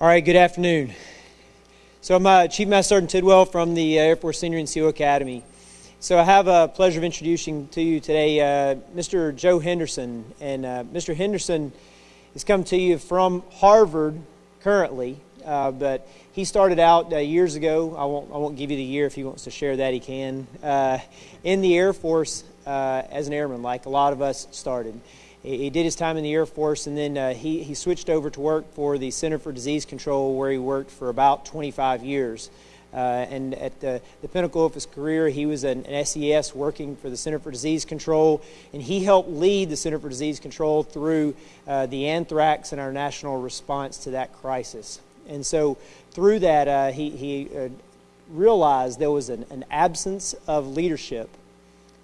All right, good afternoon. So I'm uh, Chief Master Sergeant Tidwell from the uh, Air Force Senior NCO Academy. So I have a pleasure of introducing to you today uh, Mr. Joe Henderson. And uh, Mr. Henderson has come to you from Harvard currently, uh, but he started out uh, years ago. I won't, I won't give you the year if he wants to share that, he can. in the Air Force as an airman, like a lot of us started. He did his time in the Air Force, and then uh, he, he switched over to work for the Center for Disease Control, where he worked for about 25 years. Uh, and at the, the, pinnacle of his career, he was an, an, SES working for the Center for Disease Control, and he helped lead the Center for Disease Control through uh, the anthrax and our national response to that crisis. And so, through that, uh, he, he uh, realized there was an, an absence of leadership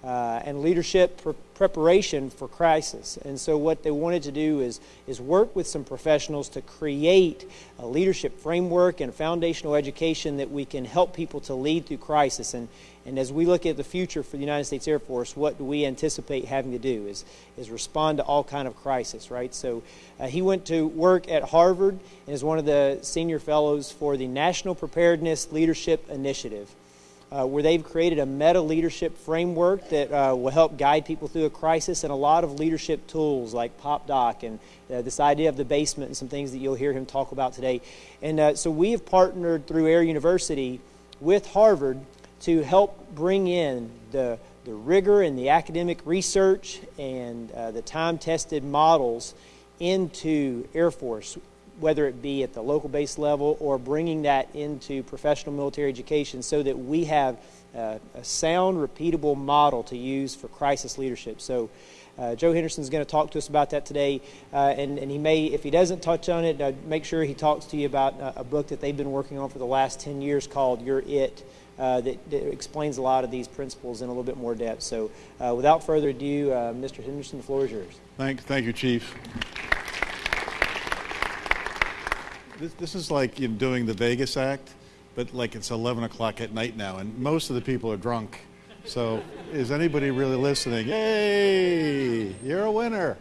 uh, and leadership preparation for crisis. And so, what they wanted to do is, is work with some professionals to create a leadership framework and a foundational education that we can help people to lead through crisis. And, and as we look at the future for the United States Air Force, what do we anticipate having to do is, is respond to all kind of crisis, right? So uh, he went to work at Harvard and is one of the senior fellows for the National Preparedness Leadership Initiative uh, where they've created a meta leadership framework that uh, will help guide people through a crisis and a lot of leadership tools like PopDoc and uh, this idea of the basement and some things that you'll hear him talk about today. And uh, so we have partnered through Air University with Harvard to help bring in the, the rigor and the academic research and uh, the time tested models into Air Force whether it be at the local base level or bringing that into professional military education so that we have uh, a sound, repeatable model to use for crisis leadership. So, uh, Joe Henderson is going to talk to us about that today, uh, and, and he may, if he doesn't touch on it, uh, make sure he talks to you about uh, a book that they've been working on for the last 10 years called You're It. Uh, that, that, explains a lot of these principles in a little bit more depth. So, without further ado, Mr. Henderson, the floor is yours. Thank, thank you, Chief. This, this is like you know, doing the Vegas act, but like it's 11 o'clock at night now, and most of the people are drunk. So, is anybody really listening? Yay! You're a winner.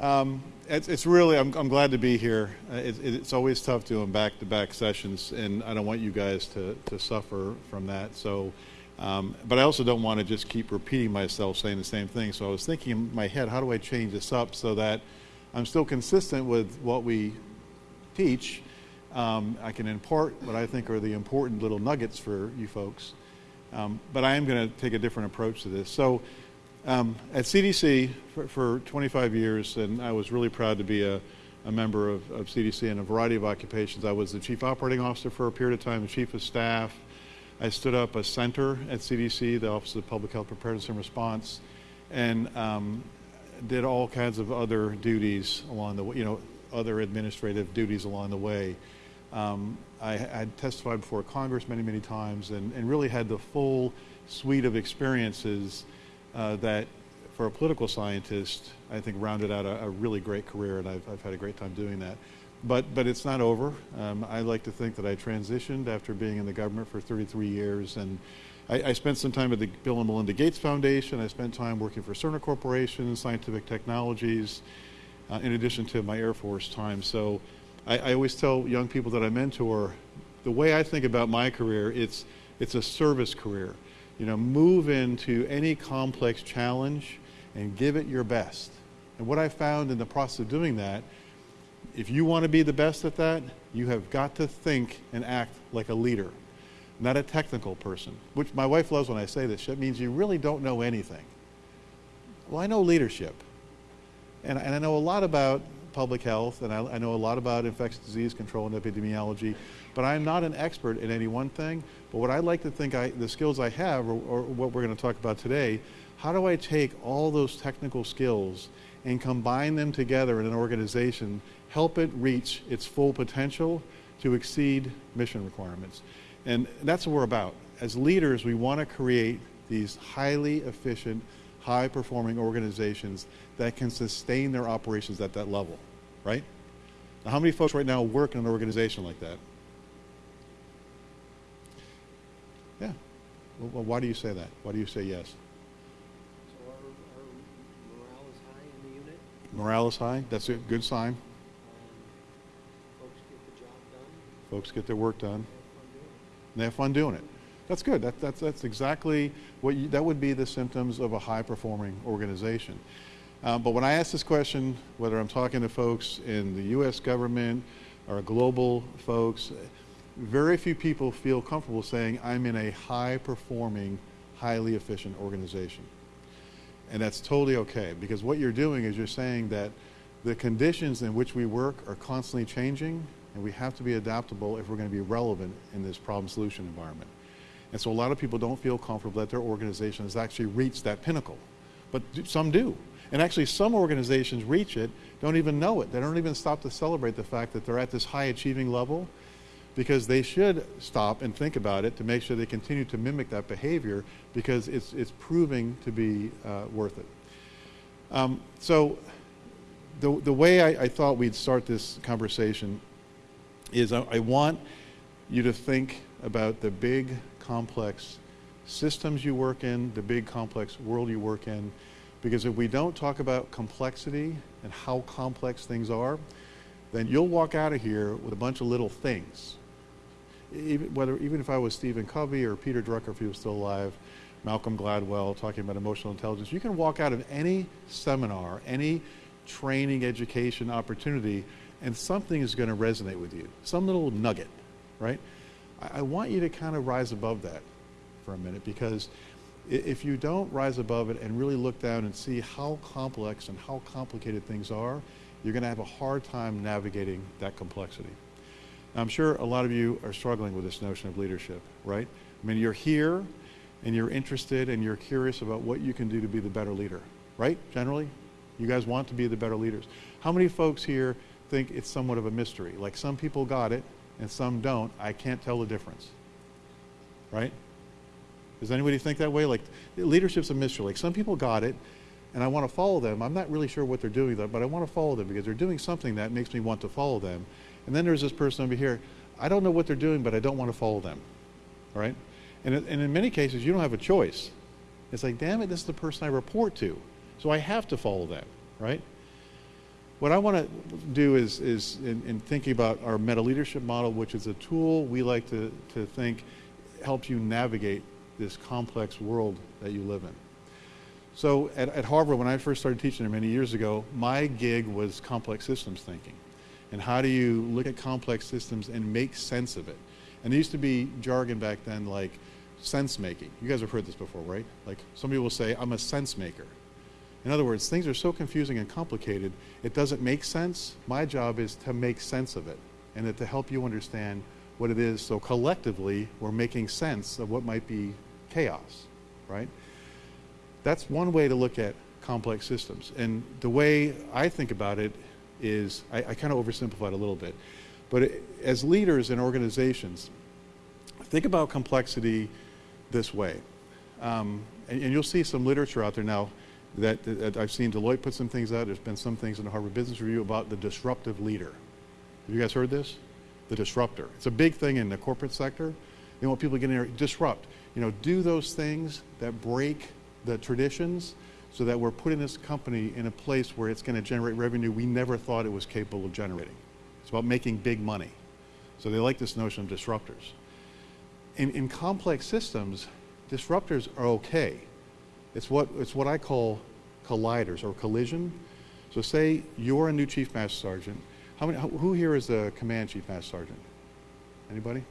Um, it's, it's, really, I'm, I'm, glad to be here. Uh, it, it's always tough doing back to back sessions, and I don't want you guys to, to suffer from that. So, um, but I also don't want to just keep repeating myself saying the same thing. So, I was thinking in my head, how do I change this up so that I'm still consistent with what we teach, um, I can impart what I think are the important little nuggets for you folks. Um, but I am going to take a different approach to this. So, um, at CDC for, for, 25 years, and I was really proud to be a, a member of, of, CDC in a variety of occupations. I was the chief operating officer for a period of time, the chief of staff. I stood up a center at CDC, the Office of Public Health Preparedness and Response, and um, did all kinds of other duties along the way, you know, other administrative duties along the way. Um, I had testified before Congress many, many times and, and really had the full suite of experiences uh, that, for a political scientist, I think rounded out a, a really great career, and I've, I've, had a great time doing that. But, but it's not over. Um, I like to think that I transitioned after being in the government for 33 years, and I, I, spent some time at the Bill and Melinda Gates Foundation. I spent time working for Cerner Corporation, Scientific Technologies, uh, in addition to my Air Force time. So I, I, always tell young people that I mentor, the way I think about my career, it's, it's a service career. You know, move into any complex challenge and give it your best. And what I found in the process of doing that, if you want to be the best at that, you have got to think and act like a leader, not a technical person. Which my wife loves when I say this. It means you really don't know anything. Well, I know leadership. And, and I know a lot about public health, and I, I, know a lot about infectious disease control and epidemiology, but I'm not an expert in any one thing. But what I like to think I, the skills I have, or, or what we're going to talk about today, how do I take all those technical skills and combine them together in an organization, help it reach its full potential to exceed mission requirements? And that's what we're about. As leaders, we want to create these highly efficient, high performing organizations that can sustain their operations at that level, right? Now, how many folks right now work in an organization like that? Yeah. Well, why do you say that? Why do you say yes? So our, our morale is high in the unit. Morale is high. That's a good sign. Um, folks get the job done. Folks get their work done. And they have fun doing it. That's good. That, that's, that's exactly what you, that would be the symptoms of a high performing organization. Um, but when I ask this question, whether I'm talking to folks in the U.S. government or global folks, very few people feel comfortable saying, I'm in a high performing, highly efficient organization. And that's totally okay because what you're doing is you're saying that the conditions in which we work are constantly changing and we have to be adaptable if we're going to be relevant in this problem solution environment. And so a lot of people don't feel comfortable that their organization has actually reached that pinnacle, but some do. And actually some organizations reach it, don't even know it. They don't even stop to celebrate the fact that they're at this high achieving level because they should stop and think about it to make sure they continue to mimic that behavior because it's, it's proving to be uh, worth it. Um, so the, the way I, I, thought we'd start this conversation is I, I want you to think about the big complex systems you work in, the big complex world you work in, because if we don't talk about complexity and how complex things are, then you'll walk out of here with a bunch of little things even, whether, even if I was Stephen Covey or Peter Drucker if he was still alive, Malcolm Gladwell talking about emotional intelligence, you can walk out of any seminar, any training, education opportunity, and something is going to resonate with you. Some little nugget, right? I, I want you to kind of rise above that for a minute because if you don't rise above it and really look down and see how complex and how complicated things are, you're going to have a hard time navigating that complexity. I'm sure a lot of you are struggling with this notion of leadership, right? I mean, you're here and you're interested and you're curious about what you can do to be the better leader, right? Generally, you guys want to be the better leaders. How many folks here think it's somewhat of a mystery? Like some people got it and some don't. I can't tell the difference, right? Does anybody think that way? Like leadership's a mystery. Like some people got it and I want to follow them. I'm not really sure what they're doing, but I want to follow them because they're doing something that makes me want to follow them. And then there's this person over here. I don't know what they're doing, but I don't want to follow them. All right? And, and in many cases, you don't have a choice. It's like, damn it, this is the person I report to. So I have to follow them, right? What I want to do is, is in, in thinking about our meta leadership model, which is a tool we like to, to think helps you navigate this complex world that you live in. So at, at Harvard, when I first started teaching there many years ago, my gig was complex systems thinking and how do you look at complex systems and make sense of it. And there used to be jargon back then like sense making. You guys have heard this before, right? Like some people will say, I'm a sense maker. In other words, things are so confusing and complicated, it doesn't make sense. My job is to make sense of it and to help you understand what it is. So collectively, we're making sense of what might be chaos, right? That's one way to look at complex systems. And the way I think about it is, I, I kind of oversimplified a little bit, but it, as leaders in organizations, think about complexity this way. Um, and, and, you'll see some literature out there now that, that, I've seen Deloitte put some things out. There's been some things in the Harvard Business Review about the disruptive leader. Have you guys heard this? The disruptor. It's a big thing in the corporate sector. They want people to get in there, disrupt. You know, do those things that break the traditions so that we're putting this company in a place where it's going to generate revenue we never thought it was capable of generating. It's about making big money. So they like this notion of disruptors. In, in complex systems, disruptors are okay. It's what, it's what I call colliders or collision. So say you're a new chief master sergeant. How many, who here is a command chief master sergeant? Anybody?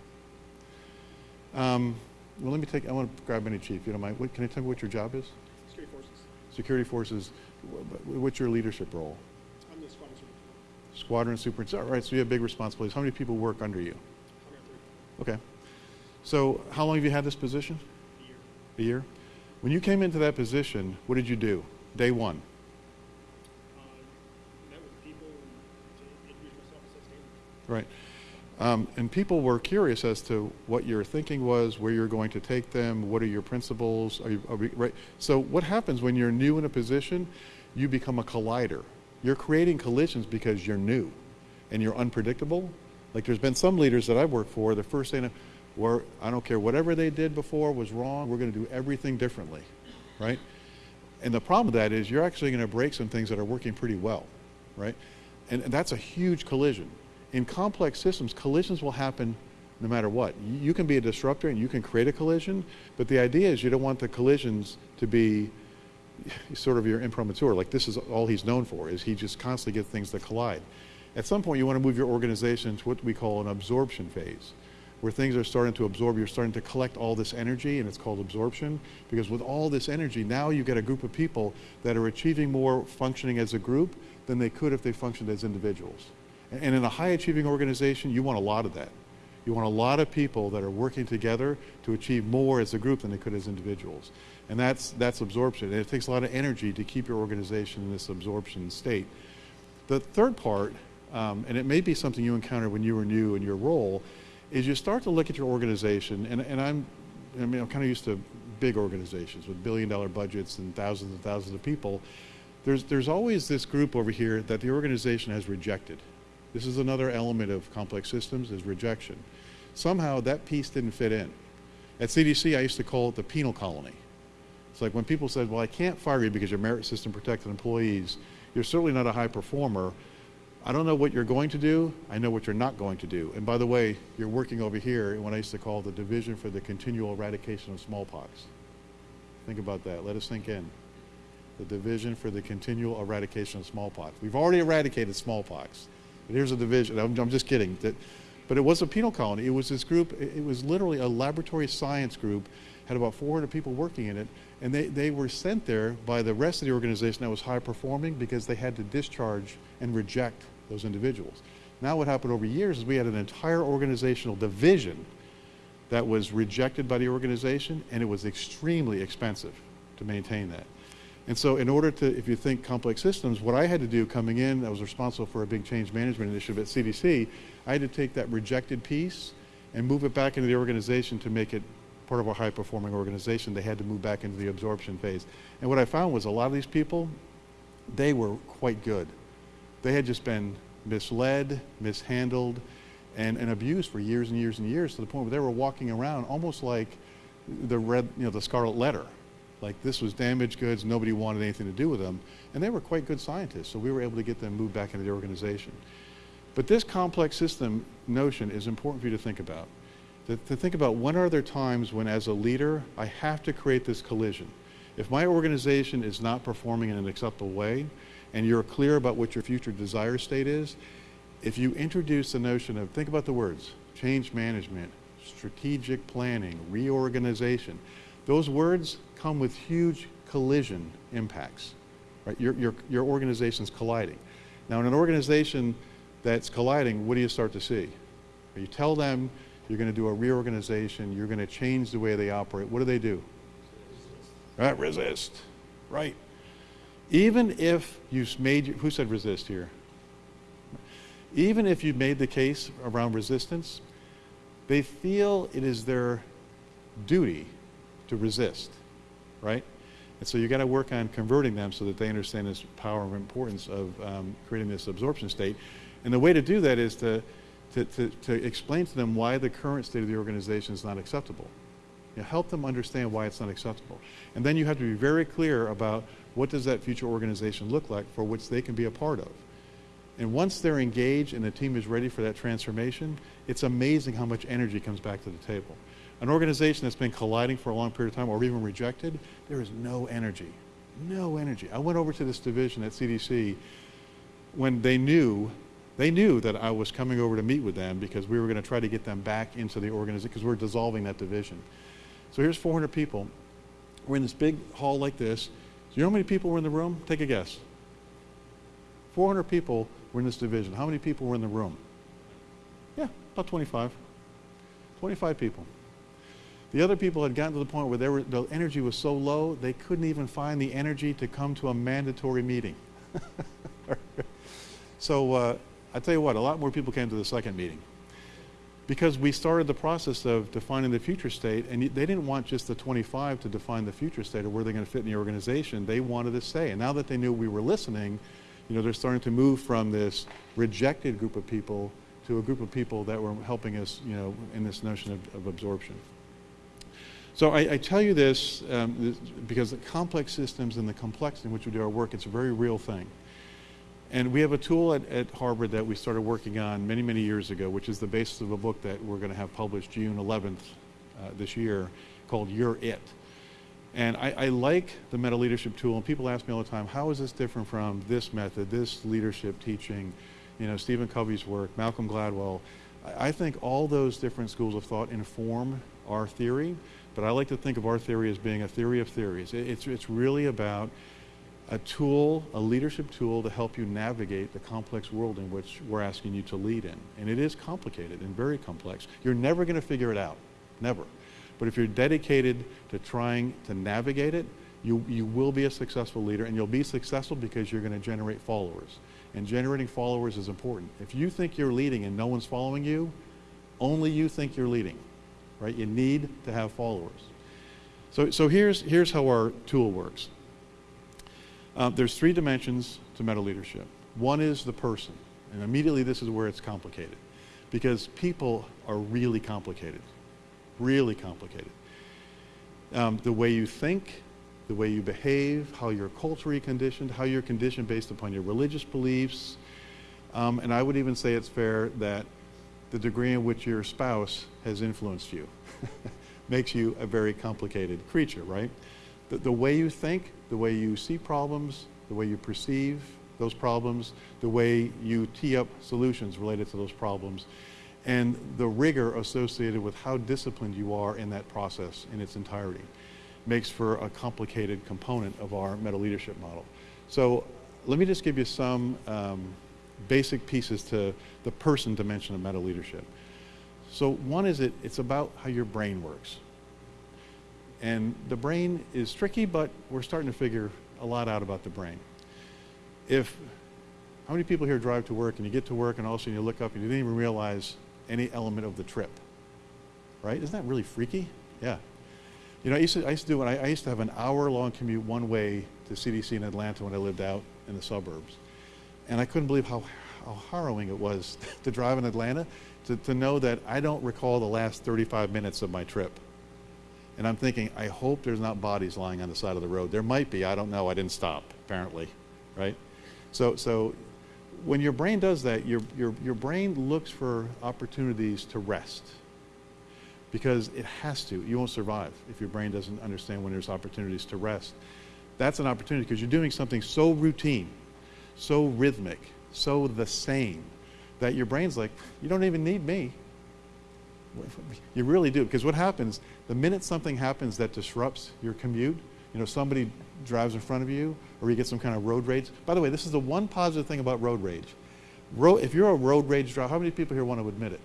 Um, well, let me take, I want to grab any chief, you don't mind. What, can I tell me what your job is? security forces, Security Forces, what's your leadership role? I'm the squadron superintendent. Squadron superintendent. All right, so you have big responsibilities. How many people work under you? Okay. So how long have you had this position? A year. A year? When you came into that position, what did you do? Day one. Uh, met with people and introduced myself and set standards. Right. Um, and people were curious as to what your thinking was, where you're going to take them, what are your principles, are you, are we, right? So what happens when you're new in a position? You become a collider. You're creating collisions because you're new and you're unpredictable. Like there's been some leaders that I've worked for, the first thing, where I don't care, whatever they did before was wrong, we're going to do everything differently, right? And the problem with that is you're actually going to break some things that are working pretty well, right? And, and that's a huge collision. in complex systems, collisions will happen no matter what. You can be a disruptor and you can create a collision, but the idea is you don't want the collisions to be sort of your imprimatur. Like this is all he's known for, is he just constantly gets things that collide. At some point, you want to move your organization to what we call an absorption phase, where things are starting to absorb. You're starting to collect all this energy, and it's called absorption. Because with all this energy, now you get a group of people that are achieving more functioning as a group than they could if they functioned as individuals. And in a high achieving organization, you want a lot of that. You want a lot of people that are working together to achieve more as a group than they could as individuals. And that's, that's absorption. And it takes a lot of energy to keep your organization in this absorption state. The third part um, and it may be something you encountered when you were new in your role, is you start to look at your organization, and, and I'm, I mean, I'm kind of used to big organizations with billion dollar budgets and thousands and thousands of people. There's, there's always this group over here that the organization has rejected. This is another element of complex systems is rejection. Somehow that piece didn't fit in. At CDC, I used to call it the penal colony. It's like when people said, well, I can't fire you because you're merit system protected employees, you're certainly not a high performer, I don't know what you're going to do. I know what you're not going to do. And by the way, you're working over here in what I used to call the Division for the Continual Eradication of Smallpox. Think about that. Let us sink in. The Division for the Continual Eradication of Smallpox. We've already eradicated smallpox. But here's a division. I'm, I'm just kidding. That, but it was a penal colony. It was this group, it was literally a laboratory science group, had about 400 people working in it, and they, they were sent there by the rest of the organization that was high performing because they had to discharge and reject those individuals. Now what happened over years is we had an entire organizational division that was rejected by the organization and it was extremely expensive to maintain that. And so in order to, if you think complex systems, what I had to do coming in, I was responsible for a big change management initiative at CDC, I had to take that rejected piece and move it back into the organization to make it part of a high performing organization. They had to move back into the absorption phase. And what I found was a lot of these people, they were quite good. They had just been misled, mishandled, and, and abused for years and years and years to the point where they were walking around almost like the red, you know, the scarlet letter. Like this was damaged goods, nobody wanted anything to do with them. And they were quite good scientists, so we were able to get them moved back into the organization. But this complex system notion is important for you to think about. To, to think about when are there times when as a leader, I have to create this collision. If my organization is not performing in an acceptable way, and you're clear about what your future desire state is, if you introduce the notion of, think about the words, change management, strategic planning, reorganization, those words come with huge collision impacts. Right? Your, your, your organization's colliding. Now, in an organization that's colliding, what do you start to see? You tell them you're going to do a reorganization, you're going to change the way they operate. What do they do? Right, resist. Right. Even if you made, who said resist here? Even if you made the case around resistance, they feel it is their duty to resist, right? And so you got to work on converting them so that they understand this power and importance of um, creating this absorption state. And the way to do that is to, to, to, to, explain to them why the current state of the organization is not acceptable. You know, help them understand why it's not acceptable. And then you have to be very clear about what does that future organization look like for which they can be a part of. And once they're engaged and the team is ready for that transformation, it's amazing how much energy comes back to the table. An organization that's been colliding for a long period of time or even rejected, there is no energy. No energy. I went over to this division at CDC when they knew they knew that I was coming over to meet with them because we were going to try to get them back into the organization because we're dissolving that division. So here's 400 people. We're in this big hall like this. You know how many people were in the room? Take a guess. 400 people were in this division. How many people were in the room? Yeah, about 25. 25 people. The other people had gotten to the point where were, the energy was so low they couldn't even find the energy to come to a mandatory meeting. so uh, I tell you what, a lot more people came to the second meeting because we started the process of defining the future state, and they didn't want just the 25 to define the future state of where they're going to fit in the organization. They wanted to say, and now that they knew we were listening, you know, they're starting to move from this rejected group of people to a group of people that were helping us, you know, in this notion of, of absorption. So I, I tell you this, um, this because the complex systems and the complexity in which we do our work, it's a very real thing. And we have a tool at, at Harvard that we started working on many, many years ago, which is the basis of a book that we're going to have published June 11th uh, this year called You're It. And I, I, like the meta leadership tool, and people ask me all the time, how is this different from this method, this leadership teaching, you know, Stephen Covey's work, Malcolm Gladwell. I, I think all those different schools of thought inform our theory, but I like to think of our theory as being a theory of theories. It, it's, it's really about a tool, a leadership tool to help you navigate the complex world in which we're asking you to lead in. And it is complicated and very complex. You're never going to figure it out, never. But if you're dedicated to trying to navigate it, you, you will be a successful leader and you'll be successful because you're going to generate followers. And generating followers is important. If you think you're leading and no one's following you, only you think you're leading, right? You need to have followers. So, so here's, here's how our tool works. Uh, there's three dimensions to meta leadership. One is the person, and immediately this is where it's complicated, because people are really complicated, really complicated. Um, the way you think, the way you behave, how you're culturally conditioned, how you're conditioned based upon your religious beliefs, um, and I would even say it's fair that the degree in which your spouse has influenced you makes you a very complicated creature, right? The, the way you think, the way you see problems, the way you perceive those problems, the way you tee up solutions related to those problems, and the rigor associated with how disciplined you are in that process in its entirety makes for a complicated component of our meta leadership model. So let me just give you some um, basic pieces to the person dimension of meta leadership. So one is it, it's about how your brain works. And the brain is tricky, but we're starting to figure a lot out about the brain. If, how many people here drive to work and you get to work and all of a sudden you look up and you didn't even realize any element of the trip? Right? Isn't that really freaky? Yeah. You know, I used to, I used to do it, I, I used to have an hour long commute one way to CDC in Atlanta when I lived out in the suburbs. And I couldn't believe how, how harrowing it was to drive in Atlanta, to, to know that I don't recall the last 35 minutes of my trip. And I'm thinking, I hope there's not bodies lying on the side of the road. There might be. I don't know. I didn't stop, apparently, right? So, so when your brain does that, your, your, your brain looks for opportunities to rest because it has to. You won't survive if your brain doesn't understand when there's opportunities to rest. That's an opportunity because you're doing something so routine, so rhythmic, so the same that your brain's like, you don't even need me. You really do. Because what happens, the minute something happens that disrupts your commute, you know, somebody drives in front of you or you get some kind of road rage. By the way, this is the one positive thing about road rage. Ro if you're a road rage driver, how many people here want to admit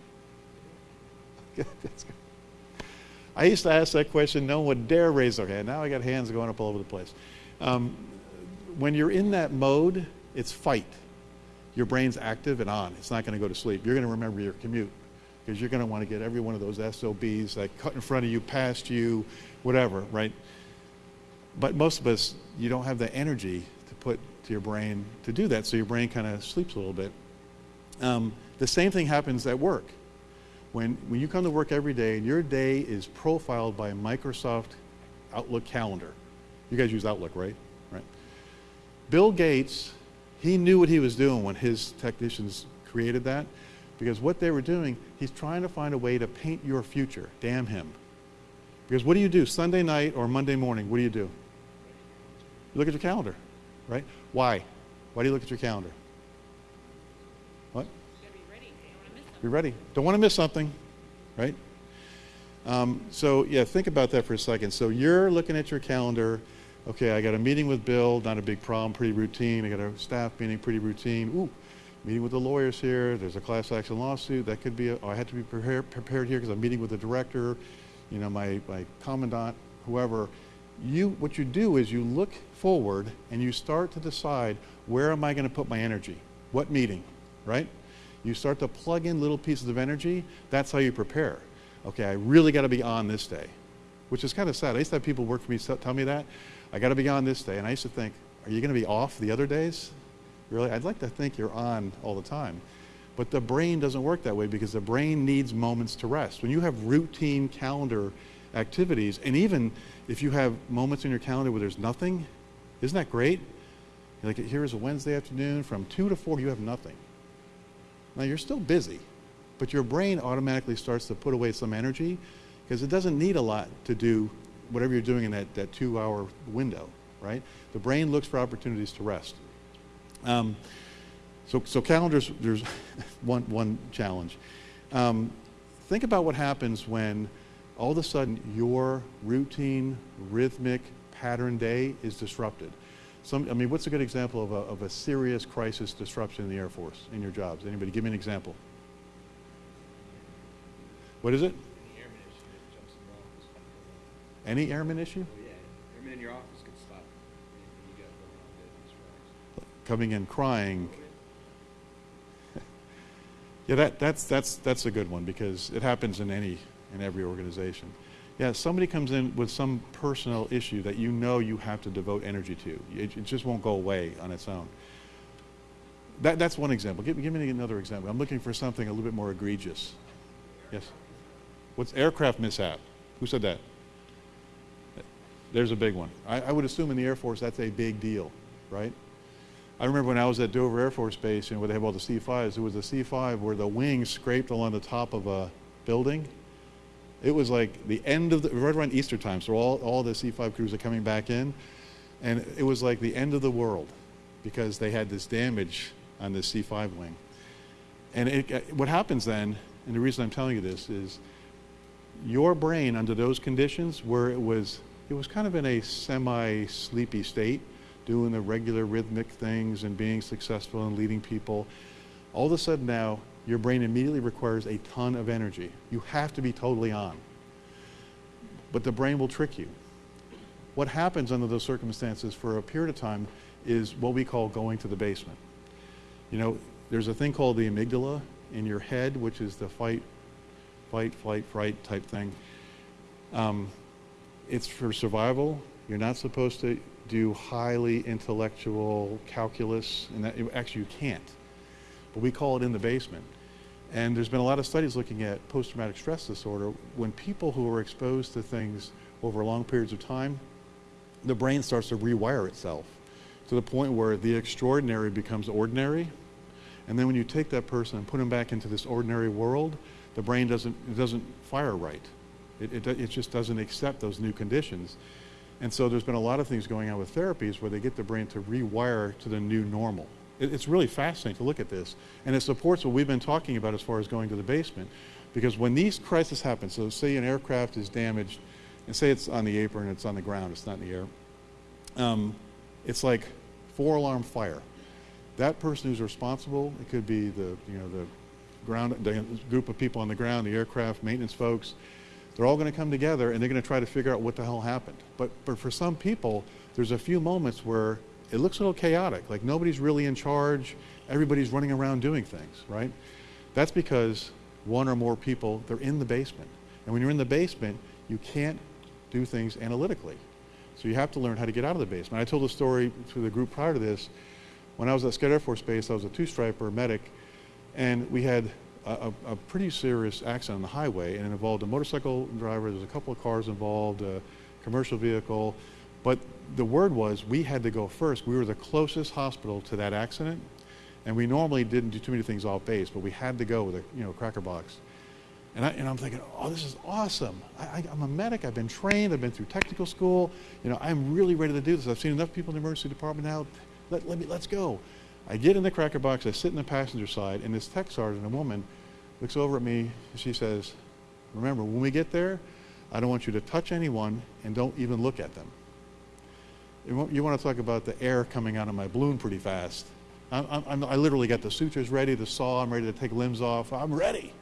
it? I used to ask that question, no one would dare raise their hand. Now I got hands going up all over the place. Um, when you're in that mode, it's fight. Your brain's active and on. It's not going to go to sleep. You're going to remember your commute because you're going to want to get every one of those SOBs that cut in front of you, past you, whatever, right? But most of us, you don't have the energy to put to your brain to do that, so your brain kind of sleeps a little bit. Um, the same thing happens at work. When, when you come to work every day and your day is profiled by Microsoft Outlook calendar, you guys use Outlook, right? Right. Bill Gates, he knew what he was doing when his technicians created that because what they were doing, he's trying to find a way to paint your future. Damn him. Because what do you do Sunday night or Monday morning? What do you do? You look at your calendar, right? Why? Why do you look at your calendar? What? Be ready. Don't want to miss something, right? Um, so yeah, think about that for a second. So you're looking at your calendar. Okay, I got a meeting with Bill. Not a big problem. Pretty routine. I got a staff meeting. Pretty routine. Ooh, meeting with the lawyers here. There's a class action lawsuit. That could be, I had to be prepared, prepared here because I'm meeting with the director, you know, my, my commandant, whoever. You, what you do is you look forward and you start to decide where am I going to put my energy? What meeting, right? You start to plug in little pieces of energy. That's how you prepare. Okay, I really got to be on this day, which is kind of sad. I used to have people work for me tell me that. I got to be on this day. And I used to think, are you going to be off the other days? Really? I'd like to think you're on all the time. But the brain doesn't work that way because the brain needs moments to rest. When you have routine calendar activities, and even if you have moments in your calendar where there's nothing, isn't that great? Like here is a Wednesday afternoon from 2 to 4, you have nothing. Now you're still busy, but your brain automatically starts to put away some energy because it doesn't need a lot to do whatever you're doing in that, that two hour window, right? The brain looks for opportunities to rest. Um, so, so calendars, there's one, one challenge. Um, think about what happens when all of a sudden your routine, rhythmic, pattern day is disrupted. Some, I mean, what's a good example of a, of a serious crisis disruption in the Air Force, in your jobs? Anybody? Give me an example. What is it? Any airman issue that jumps in your office. Any airman issue? Oh, yeah. Airman in your office could stop anything you got going on business wise. Coming in crying. Yeah, that, that's, that's, that's a good one because it happens in any, in every organization. Yeah, somebody comes in with some personal issue that you know you have to devote energy to. It, it just won't go away on its own. That, that's one example. Give, give me another example. I'm looking for something a little bit more egregious. Yes? What's aircraft mishap? Who said that? There's a big one. I, I would assume in the Air Force that's a big deal, right? I remember when I was at Dover Air Force Base, you know, where they have all the C-5s, there was a C-5 where the wing scraped along the top of a building. It was like the end of the, right around Easter time, so all, all the C-5 crews are coming back in, and it was like the end of the world because they had this damage on this C-5 wing. And it, uh, what happens then, and the reason I'm telling you this is, your brain under those conditions where it was, it was kind of in a semi-sleepy state, doing the regular rhythmic things and being successful and leading people, all of a sudden now your brain immediately requires a ton of energy. You have to be totally on. But the brain will trick you. What happens under those circumstances for a period of time is what we call going to the basement. You know, there's a thing called the amygdala in your head, which is the fight, fight, flight, fright type thing. Um, it's for survival. You're not supposed to do highly intellectual calculus, and that, actually you can't. But we call it in the basement. And there's been a lot of studies looking at post-traumatic stress disorder. When people who are exposed to things over long periods of time, the brain starts to rewire itself to the point where the extraordinary becomes ordinary. And then when you take that person and put them back into this ordinary world, the brain doesn't, doesn't fire right. It, it, it just doesn't accept those new conditions. And so there's been a lot of things going on with therapies where they get the brain to rewire to the new normal. It, it's really fascinating to look at this. And it supports what we've been talking about as far as going to the basement. Because when these crises happen, so say an aircraft is damaged, and say it's on the apron, it's on the ground, it's not in the air, um, it's like four alarm fire. That person who's responsible, it could be the, you know, the ground, the group of people on the ground, the aircraft maintenance folks, they're all going to come together and they're going to try to figure out what the hell happened. But, but for some people, there's a few moments where it looks a little chaotic, like nobody's really in charge, everybody's running around doing things, right? That's because one or more people, they're in the basement. And when you're in the basement, you can't do things analytically. So you have to learn how to get out of the basement. I told a story to the group prior to this. When I was at Scott Air Force Base, I was a two-striper medic, and we had a, a, pretty serious accident on the highway, and it involved a motorcycle driver. There was a couple of cars involved, a commercial vehicle. But the word was we had to go first. We were the closest hospital to that accident, and we normally didn't do too many things off base, but we had to go with a you know cracker box. And, I, I'm thinking, oh, this is awesome. I, am a medic. I've been trained. I've been through technical school. You know, I'm really ready to do this. I've seen enough people in the emergency department now. Let, let me, let's go. I get in the cracker box. I sit in the passenger side, and this tech sergeant, a woman, looks over at me and she says, remember, when we get there, I don't want you to touch anyone and don't even look at them. You want to talk about the air coming out of my balloon pretty fast. I'm, I'm, i literally got the sutures ready, the saw, I'm ready to take limbs off. I'm ready.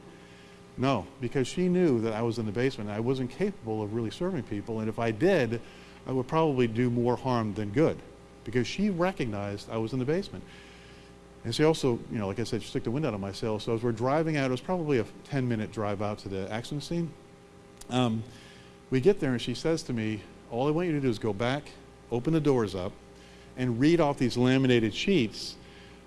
No, because she knew that I was in the basement. I wasn't capable of really serving people, and if I did, I would probably do more harm than good because she recognized I was in the basement. And she also, you know, like I said, she took the wind out of my sails. So as we're driving out, it was probably a 10 minute drive out to the accident scene. Um, we get there and she says to me, all I want you to do is go back, open the doors up, and read off these laminated sheets,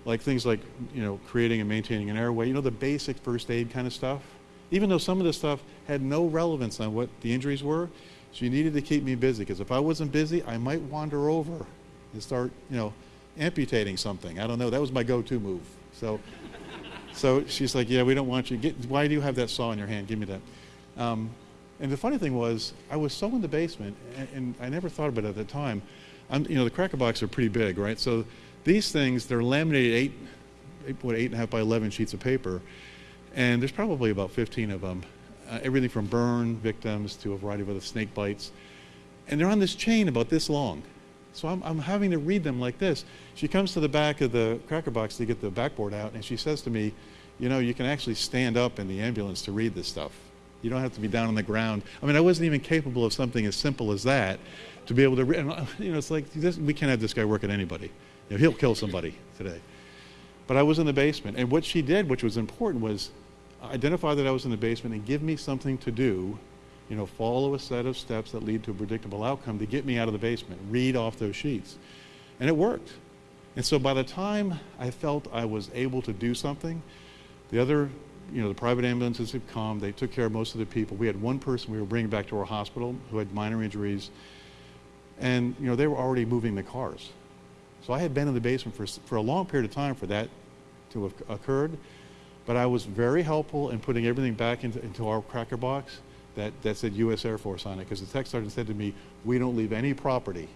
like things like, you know, creating and maintaining an airway, you know, the basic first aid kind of stuff even though some of this stuff had no relevance on what the injuries were, she needed to keep me busy because if I wasn't busy, I might wander over and start, you know, amputating something. I don't know. That was my go-to move. So, so she's like, yeah, we don't want you. Get, why do you have that saw in your hand? Give me that. Um, and the funny thing was, I was so in the basement, and, and I never thought about it at the time. I'm, you know, the cracker box are pretty big, right? So these things, they're laminated eight, eight what, eight and a half by 11 sheets of paper, and there's probably about 15 of them. Uh, everything from burn victims to a variety of other snake bites. And they're on this chain about this long. So I'm, I'm having to read them like this. She comes to the back of the cracker box to get the backboard out, and she says to me, You know, you can actually stand up in the ambulance to read this stuff. You don't have to be down on the ground. I mean, I wasn't even capable of something as simple as that to be able to read. Uh, you know, it's like this, we can't have this guy work at anybody. You know, he'll kill somebody today. But I was in the basement, and what she did, which was important, was identify that I was in the basement and give me something to do you know, follow a set of steps that lead to a predictable outcome to get me out of the basement, read off those sheets. And it worked. And so by the time I felt I was able to do something, the other, you know, the private ambulances had come, they took care of most of the people. We had one person we were bringing back to our hospital who had minor injuries, and, you know, they were already moving the cars. So I had been in the basement for, for a long period of time for that to have occurred, but I was very helpful in putting everything back into, into our cracker box that, that said U.S. Air Force on it because the tech sergeant said to me, we don't leave any property.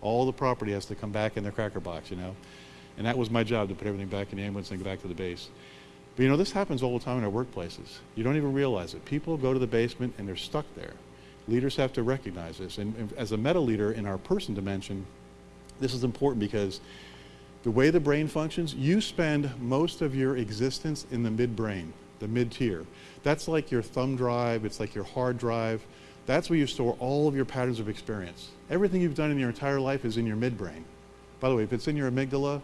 All the property has to come back in the cracker box, you know. And that was my job to put everything back in the ambulance and go back to the base. But you know, this happens all the time in our workplaces. You don't even realize it. People go to the basement and they're stuck there. Leaders have to recognize this. And, and as a meta leader in our person dimension, this is important because the way the brain functions, you spend most of your existence in the midbrain the mid-tier. That's like your thumb drive, it's like your hard drive. That's where you store all of your patterns of experience. Everything you've done in your entire life is in your midbrain. By the way, if it's in your amygdala,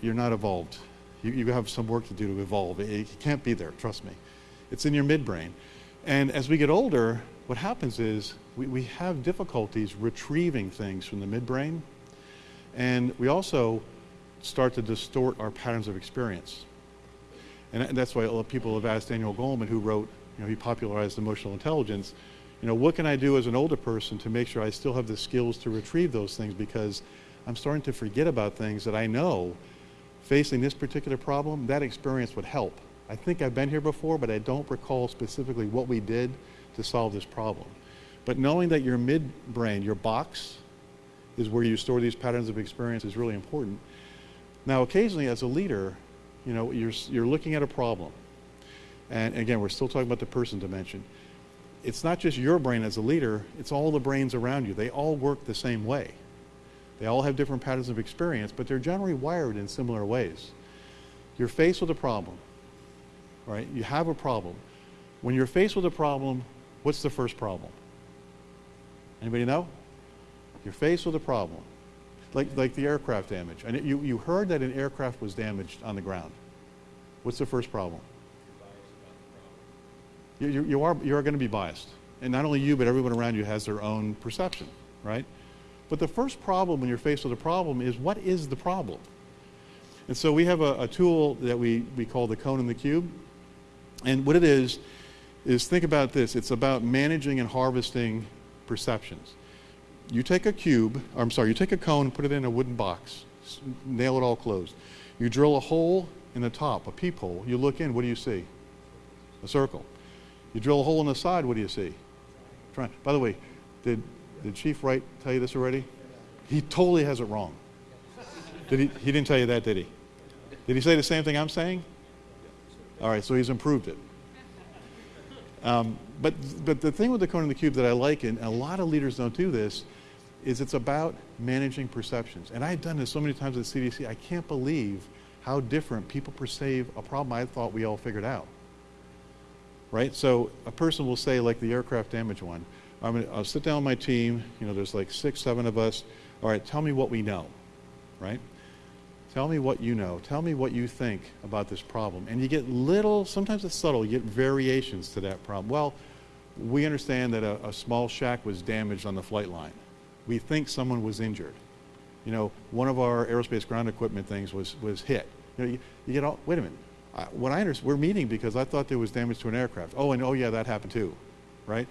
you're not evolved. You, you have some work to do to evolve. It, it can't be there, trust me. It's in your midbrain. And as we get older, what happens is we, we have difficulties retrieving things from the midbrain. And we also start to distort our patterns of experience. And that's why a lot of people have asked Daniel Goleman, who wrote, you know, he popularized emotional intelligence, you know, what can I do as an older person to make sure I still have the skills to retrieve those things because I'm starting to forget about things that I know facing this particular problem, that experience would help. I think I've been here before, but I don't recall specifically what we did to solve this problem. But knowing that your midbrain, your box, is where you store these patterns of experience is really important. Now, occasionally as a leader, you know, you're, you're looking at a problem. And again, we're still talking about the person dimension. It's not just your brain as a leader, it's all the brains around you. They all work the same way. They all have different patterns of experience, but they're generally wired in similar ways. You're faced with a problem, right? You have a problem. When you're faced with a problem, what's the first problem? Anybody know? You're faced with a problem like, like the aircraft damage. And you, you heard that an aircraft was damaged on the ground. What's the first problem? You, you, you are, you are going to be biased. And not only you, but everyone around you has their own perception, right? But the first problem when you're faced with a problem is what is the problem? And so we have a, a tool that we, we call the cone and the cube. And what it is, is think about this. It's about managing and harvesting perceptions you take a cube, I'm sorry, you take a cone and put it in a wooden box, nail it all closed. You drill a hole in the top, a peephole. You look in, what do you see? A circle. You drill a hole in the side, what do you see? By the way, did, did Chief Wright tell you this already? He totally has it wrong. Did he, he didn't tell you that, did he? Did he say the same thing I'm saying? All right, so he's improved it. Um, but, but the thing with the cone and the cube that I like, and a lot of leaders don't do this, is it's about managing perceptions. And I've done this so many times at CDC, I can't believe how different people perceive a problem I thought we all figured out. Right? So a person will say, like the aircraft damage one, I'm gonna, I'll sit down with my team, you know, there's like six, seven of us. All right, tell me what we know, right? Tell me what you know. Tell me what you think about this problem. And you get little, sometimes it's subtle, you get variations to that problem. Well, we understand that a, a small shack was damaged on the flight line we think someone was injured. You know, one of our aerospace ground equipment things was, was hit. You know, you, you get all, wait a minute. I, what I understand, we're meeting because I thought there was damage to an aircraft. Oh, and oh yeah, that happened too, right?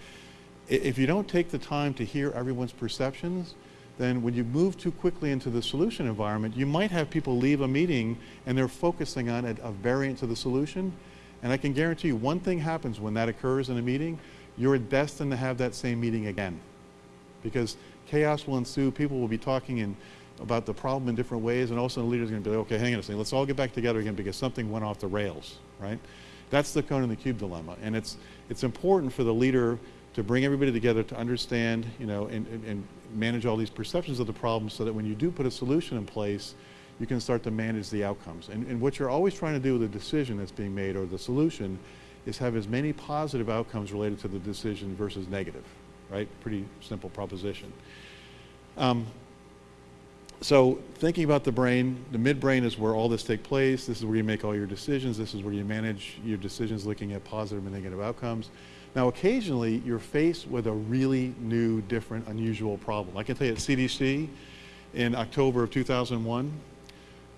If you don't take the time to hear everyone's perceptions, then when you move too quickly into the solution environment, you might have people leave a meeting and they're focusing on a, a variant to the solution. And I can guarantee you, one thing happens when that occurs in a meeting, you're destined to have that same meeting again. Because chaos will ensue, people will be talking in, about the problem in different ways, and also the leader's going to be like, okay, hang on a second, let's all get back together again because something went off the rails, right? That's the cone in the cube dilemma. And it's, it's important for the leader to bring everybody together to understand, you know, and, and, and manage all these perceptions of the problem so that when you do put a solution in place, you can start to manage the outcomes. And, and what you're always trying to do with the decision that's being made or the solution is have as many positive outcomes related to the decision versus negative, right? Pretty simple proposition. Um, so thinking about the brain, the midbrain is where all this takes place. This is where you make all your decisions. This is where you manage your decisions looking at positive and negative outcomes. Now, occasionally, you're faced with a really new, different, unusual problem. I can tell you at CDC in October of 2001,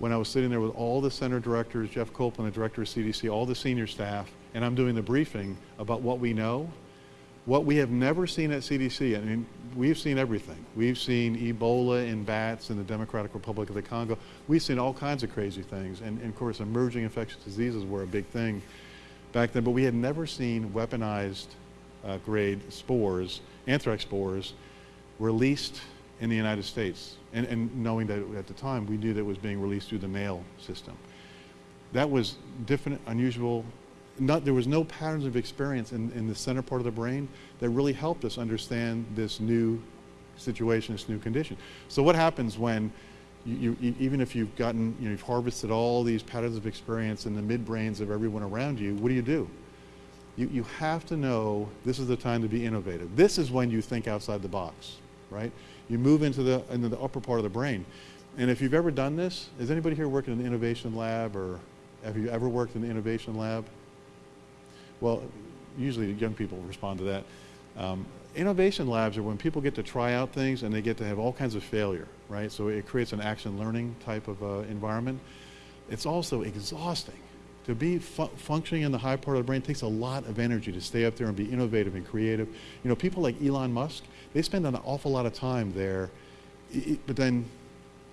when I was sitting there with all the center directors, Jeff Koplan, the director of CDC, all the senior staff, and I'm doing the briefing about what we know, what we have never seen at CDC. I mean, we've seen everything. We've seen Ebola in bats in the Democratic Republic of the Congo. We've seen all kinds of crazy things. And, and of course, emerging infectious diseases were a big thing back then, but we had never seen weaponized uh, grade spores, anthrax spores, released in the United States. And, and knowing that at the time, we knew that it was being released through the mail system. That was different, unusual. Not, there was no patterns of experience in, in the center part of the brain that really helped us understand this new situation, this new condition. So what happens when you, you, even if you've gotten, you know, you've harvested all these patterns of experience in the midbrains of everyone around you, what do you do? You, you have to know this is the time to be innovative. This is when you think outside the box, right? You move into the, into the upper part of the brain. And if you've ever done this, has anybody here worked in an innovation lab or have you ever worked in an innovation lab? Well, usually young people respond to that. Um, innovation labs are when people get to try out things and they get to have all kinds of failure, right? So it creates an action learning type of uh, environment. It's also exhausting. To be fu functioning in the high part of the brain takes a lot of energy to stay up there and be innovative and creative. You know, people like Elon Musk, they spend an awful lot of time there, but then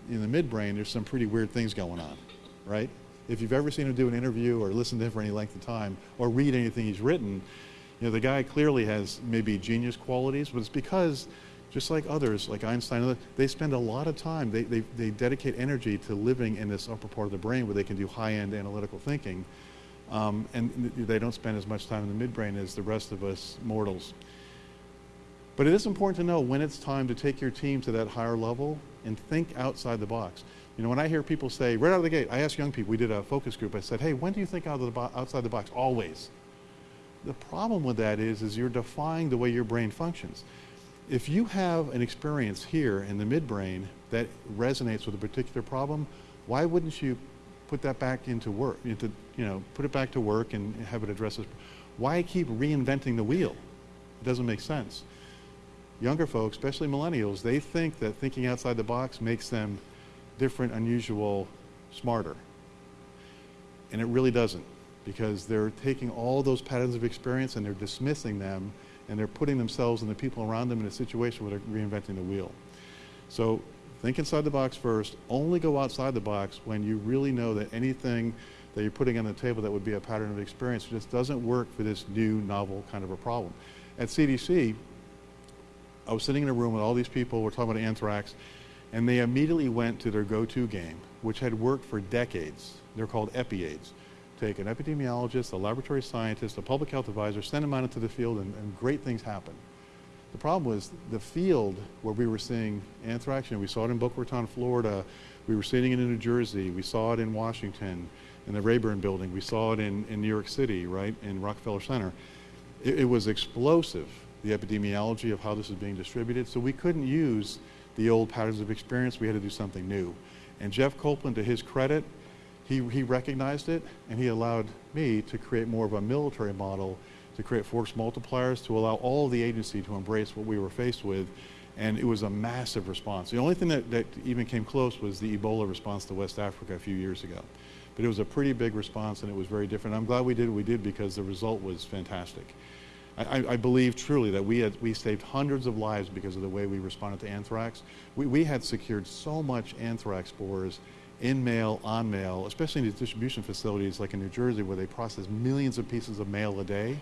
in the midbrain, there's some pretty weird things going on, right? If you've ever seen him do an interview or listened to him for any length of time or read anything he's written, you know, the guy clearly has maybe genius qualities, but it's because, just like others, like Einstein, they spend a lot of time, they, they, they dedicate energy to living in this upper part of the brain where they can do high-end analytical thinking. Um, and they don't spend as much time in the midbrain as the rest of us mortals. But it is important to know when it's time to take your team to that higher level and think outside the box. You know, when I hear people say, right out of the gate, I asked young people, we did a focus group, I said, hey, when do you think out of the outside the box? Always. The problem with that is, is you're defying the way your brain functions. If you have an experience here in the midbrain that resonates with a particular problem, why wouldn't you put that back into work, into, you know, put it back to work and have it address this? Why keep reinventing the wheel? It doesn't make sense. Younger folks, especially millennials, they think that thinking outside the box makes them different, unusual, smarter. And it really doesn't because they're taking all those patterns of experience and they're dismissing them and they're putting themselves and the people around them in a situation where they're reinventing the wheel. So think inside the box first. Only go outside the box when you really know that anything that you're putting on the table that would be a pattern of experience just doesn't work for this new, novel kind of a problem. At CDC, I was sitting in a room with all these people, we're talking about anthrax, and they immediately went to their go-to game, which had worked for decades. They're called EpiAIDs take an epidemiologist, a laboratory scientist, a public health advisor, send them out into the field, and, and great things happen. The problem was the field where we were seeing anthrax, know, we saw it in Boca Raton, Florida, we were seeing it in New Jersey, we saw it in Washington, in the Rayburn building, we saw it in, in New York City, right, in Rockefeller Center. It, it was explosive, the epidemiology of how this is being distributed, so we couldn't use the old patterns of experience, we had to do something new. And Jeff Koplan, to his credit, he, he recognized it and he allowed me to create more of a military model to create force multipliers to allow all the agency to embrace what we were faced with and it was a massive response. The only thing that, that even came close was the Ebola response to West Africa a few years ago. But it was a pretty big response and it was very different. I'm glad we did what we did because the result was fantastic. I, I- believe truly that we had we saved hundreds of lives because of the way we responded to anthrax. We, we had secured so much anthrax spores in mail, on mail, especially in these distribution facilities like in New Jersey where they process millions of pieces of mail a day.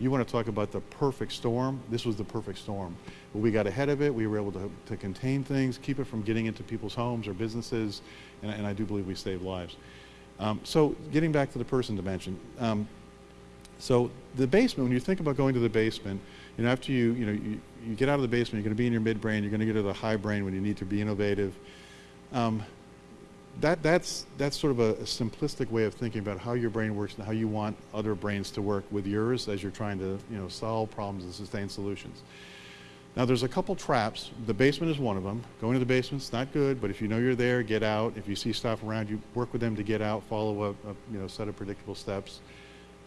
You want to talk about the perfect storm? This was the perfect storm. But we got ahead of it. We were able to, to contain things, keep it from getting into people's homes or businesses, and, and I do believe we saved lives. Um, so getting back to the person dimension, um, so the basement, when you think about going to the basement, you know, after you, you know, you, you get out of the basement, you're going to be in your midbrain, you're going to get to the high brain when you need to be innovative. Um, that, that's, that's sort of a, a simplistic way of thinking about how your brain works and how you want other brains to work with yours as you're trying to, you know, solve problems and sustain solutions. Now, there's a couple traps. The basement is one of them. Going to the basement's not good, but if you know you're there, get out. If you see stuff around you, work with them to get out. Follow a, a you know set of predictable steps.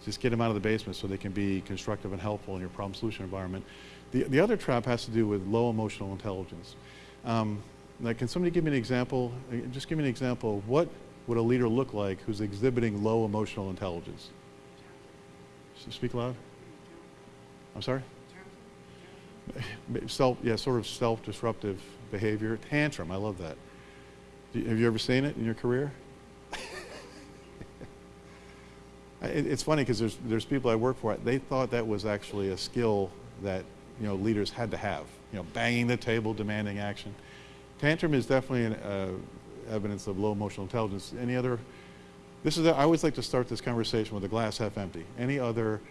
Just get them out of the basement so they can be constructive and helpful in your problem solution environment. The, the other trap has to do with low emotional intelligence. Um, can somebody give me an example? uh, Just give me an example what would a leader look like who's exhibiting low emotional intelligence? S- Speak loud. I'm sorry? Self, yeah, sort of self-disruptive behavior. Tantrum, I love that. Have you ever seen it in your career? It, it's funny because there's, there's people I work for, they thought that was actually a skill that, you know, leaders had to have. You know, banging the table, demanding action. Tantrum is definitely an uh, evidence of low emotional intelligence. Any other, this is, I always like to start this conversation with a glass half empty. Any other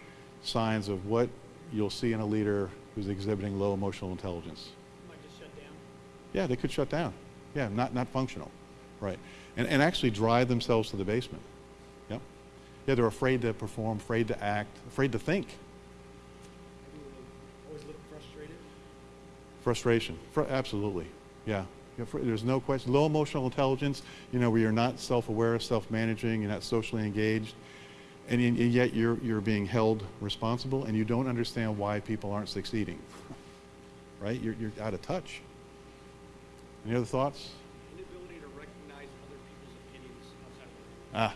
signs of what you'll see in a leader who's exhibiting low emotional intelligence? Might just shut down. Yeah, they could shut down. Yeah, not, not functional. Right. And, and actually drive themselves to the basement. Yeah, they're afraid to perform, afraid to act, afraid to think. Always look frustrated. Frustration. Fr- absolutely. Yeah. There's no question. Low emotional intelligence, you know, where you're not self-aware, self-managing, you're not socially engaged, and, and yet you're, you're being held responsible and you don't understand why people aren't succeeding. right? You're, you're out of touch. Any other thoughts? Inability to recognize other people's opinions outside of. Ah,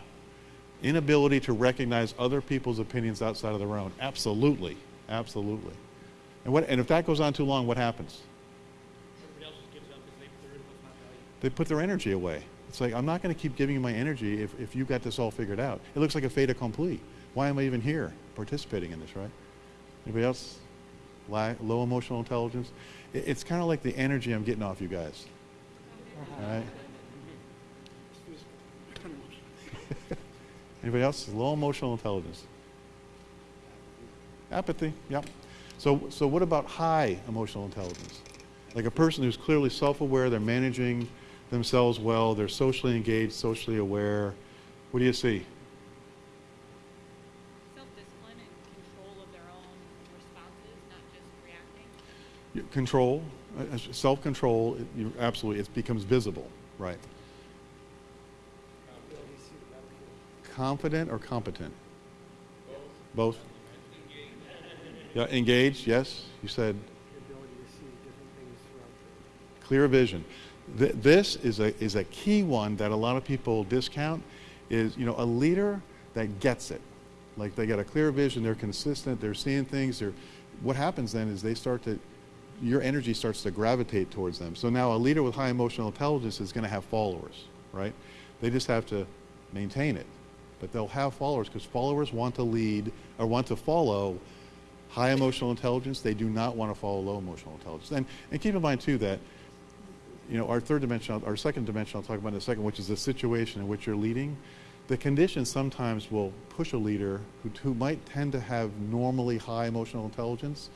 inability to recognize other people's opinions outside of their own. Absolutely, absolutely. And what? And if that goes on too long, what happens? Everybody else just gives up because they, their input's not valued. They put their energy away. It's like I'm not going to keep giving you my energy if, if you got this all figured out. It looks like a fait accompli. Why am I even here participating in this? Right? Anybody else? Li- low emotional intelligence. It, it's kind of like the energy I'm getting off you guys. All right. Anybody else? Low emotional intelligence. Apathy. Yep. So, so what about high emotional intelligence? Like a person who's clearly self-aware, they're managing themselves well, they're socially engaged, socially aware. What do you see? self-discipline and control of their own responses, not just reacting. Control, uh, uh, self-control. Absolutely, it becomes visible, right? Ability to see the battlefield. Confident or competent? Both. Both. Yeah, engaged. Yes, you said clear vision. Th- this is a, is a key one that a lot of people discount is, you know, a leader that gets it. Like they got a clear vision, they're consistent, they're seeing things. They're, what happens then is they start to, your energy starts to gravitate towards them. So now a leader with high emotional intelligence is going to have followers, right? They just have to maintain it. But they'll have followers because followers want to lead or want to follow high emotional intelligence. They do not want to follow low emotional intelligence. And, and keep in mind, too, that you know, our third dimension, our second dimension, I'll talk about in a second, which is the situation in which you're leading. The conditions sometimes will push a leader who, who might tend to have normally high emotional intelligence.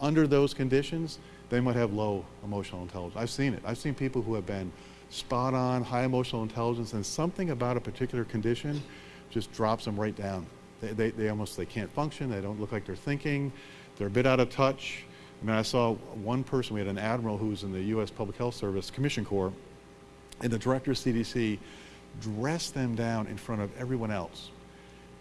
Under those conditions, they might have low emotional intelligence. I've seen it. I've seen people who have been spot on, high emotional intelligence, and something about a particular condition just drops them right down. They, they, they almost they can't function. They don't look like they're thinking. They're a bit out of touch. I mean, I saw one person. We had an admiral who was in the U.S. Public Health Service Commission Corps, and the director of CDC dressed them down in front of everyone else.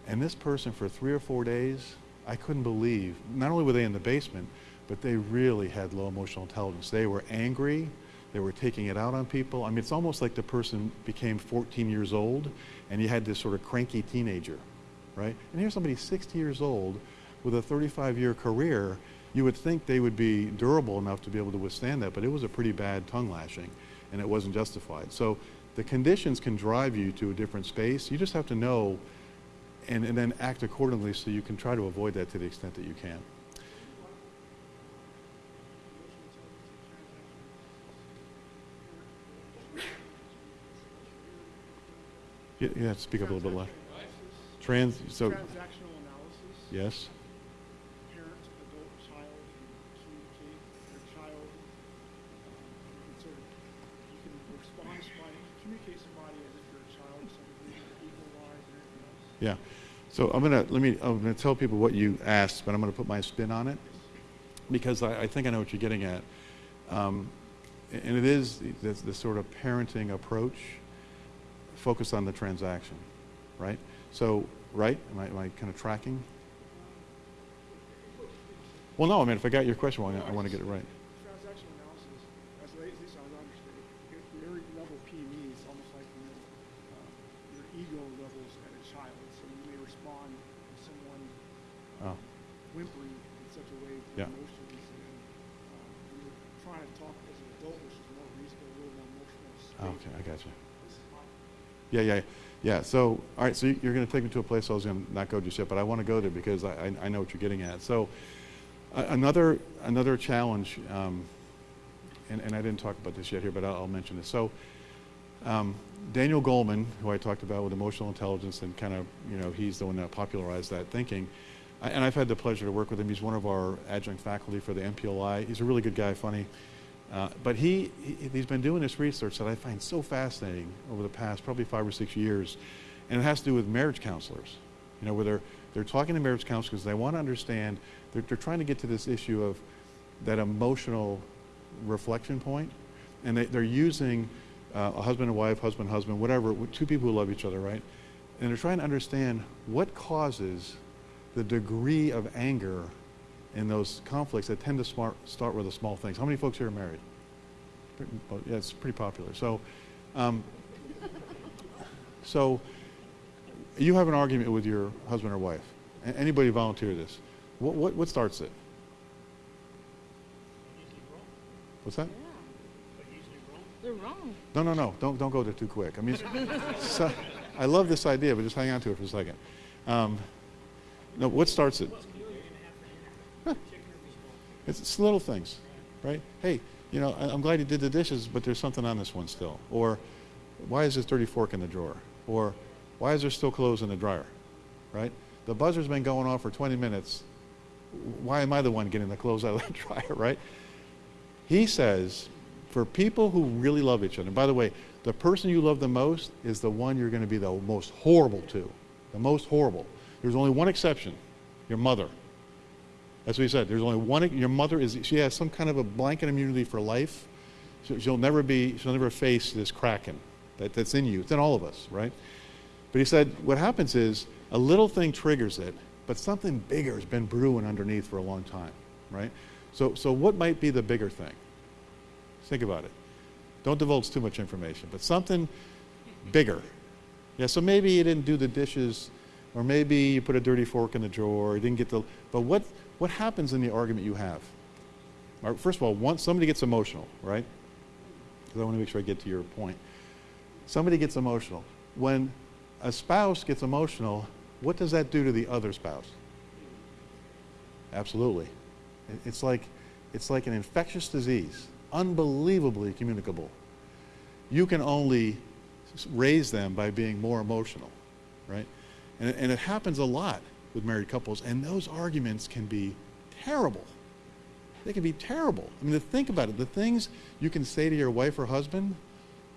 And this person, for three or four days, I couldn't believe. Not only were they in the basement, but they really had low emotional intelligence. They were angry. They were taking it out on people. I mean, it's almost like the person became 14 years old, and you had this sort of cranky teenager, right? And here's somebody 60 years old with a 35 year career, you would think they would be durable enough to be able to withstand that, but it was a pretty bad tongue lashing and it wasn't justified. So the conditions can drive you to a different space. You just have to know and, and then act accordingly so you can try to avoid that to the extent that you can. Yeah, yeah speak up a little bit louder. Trans, so, Transactional analysis. yes, Parent, adult, child, communicate their child. Um, you can sort of, you can respond somebody, communicate somebody as if you're a child, to some degree, equal wise and everything else. yeah. So I'm gonna, let me, I'm gonna tell people what you asked, but I'm gonna put my spin on it because I, I think I know what you're getting at. Um, and it is the, the sort of parenting approach focused on the transaction, right? So, right? Am I, am I kind of tracking? Well, no, I mean, if I got your question wrong, I want to get it right. Transactional analysis, as late as I understand it, your level PME is almost like you know, uh, your ego levels at a child. So you may respond to someone Oh, whimpering in such a way with Yeah. emotions, and uh, you're trying to talk as an adult, which is more reasonable, a little more emotional. oh, state. okay, I got you. Yeah, yeah, yeah. So, all right, so you're going to take me to a place I was going to not go just yet, but I want to go there because I, I, I know what you're getting at. So, a- another another challenge, um, and, and I didn't talk about this yet here, but I'll, I'll mention this. So, um, Daniel Goleman, who I talked about with emotional intelligence, and kind of, you know, he's the one that popularized that thinking. I, and I've had the pleasure to work with him. He's one of our adjunct faculty for the NPLI. He's a really good guy, funny. Uh, but he, he, he's been doing this research that I find so fascinating over the past probably five or six years. And it has to do with marriage counselors. You know, where they're, they're talking to marriage counselors they want to understand, they're, they're trying to get to this issue of that emotional reflection point. And they, they're using uh, a husband and wife, husband, husband, whatever, two people who love each other, right? And they're trying to understand what causes the degree of anger in those conflicts that tend to smart, start with the small things. How many folks here are married? Pretty- Yeah, it's pretty popular. So, um, so you have an argument with your husband or wife. A- Anybody volunteer this? What, what, what starts it? What's that? They're wrong. No, no, no. Don't, don't go there too quick. I mean, so, I love this idea, but just hang on to it for a second. Um, no, what starts it? It's, it's little things, right? Hey, you know, I, I'm glad you did the dishes, but there's something on this one still. Or, why is this dirty fork in the drawer? Or, why is there still clothes in the dryer? Right? The buzzer's been going off for 20 minutes. Why am I the one getting the clothes out of the dryer, right? He says, for people who really love each other, and by the way, the person you love the most is the one you're going to be the most horrible to. The most horrible. There's only one exception your mother. That's what he said. There's only one. Your mother is. She has some kind of a blanket immunity for life. She- She'll never be. She'll never face this kraken that, that's in you. It's in all of us, right? But he said what happens is a little thing triggers it, but something bigger has been brewing underneath for a long time, right? So, so what might be the bigger thing? Think about it. Don't divulge too much information, but something bigger. Yeah, so maybe you didn't do the dishes, or maybe you put a dirty fork in the drawer, you didn't get the. But what, what happens in the argument you have? First of all, once somebody gets emotional, right? Because I want to make sure I get to your point. Somebody gets emotional. When a spouse gets emotional, what does that do to the other spouse? Absolutely. It's like, it's like an infectious disease, unbelievably communicable. You can only raise them by being more emotional, right? And, it- and it happens a lot with married couples, and those arguments can be terrible. They can be terrible. I mean, to think about it, the things you can say to your wife or husband,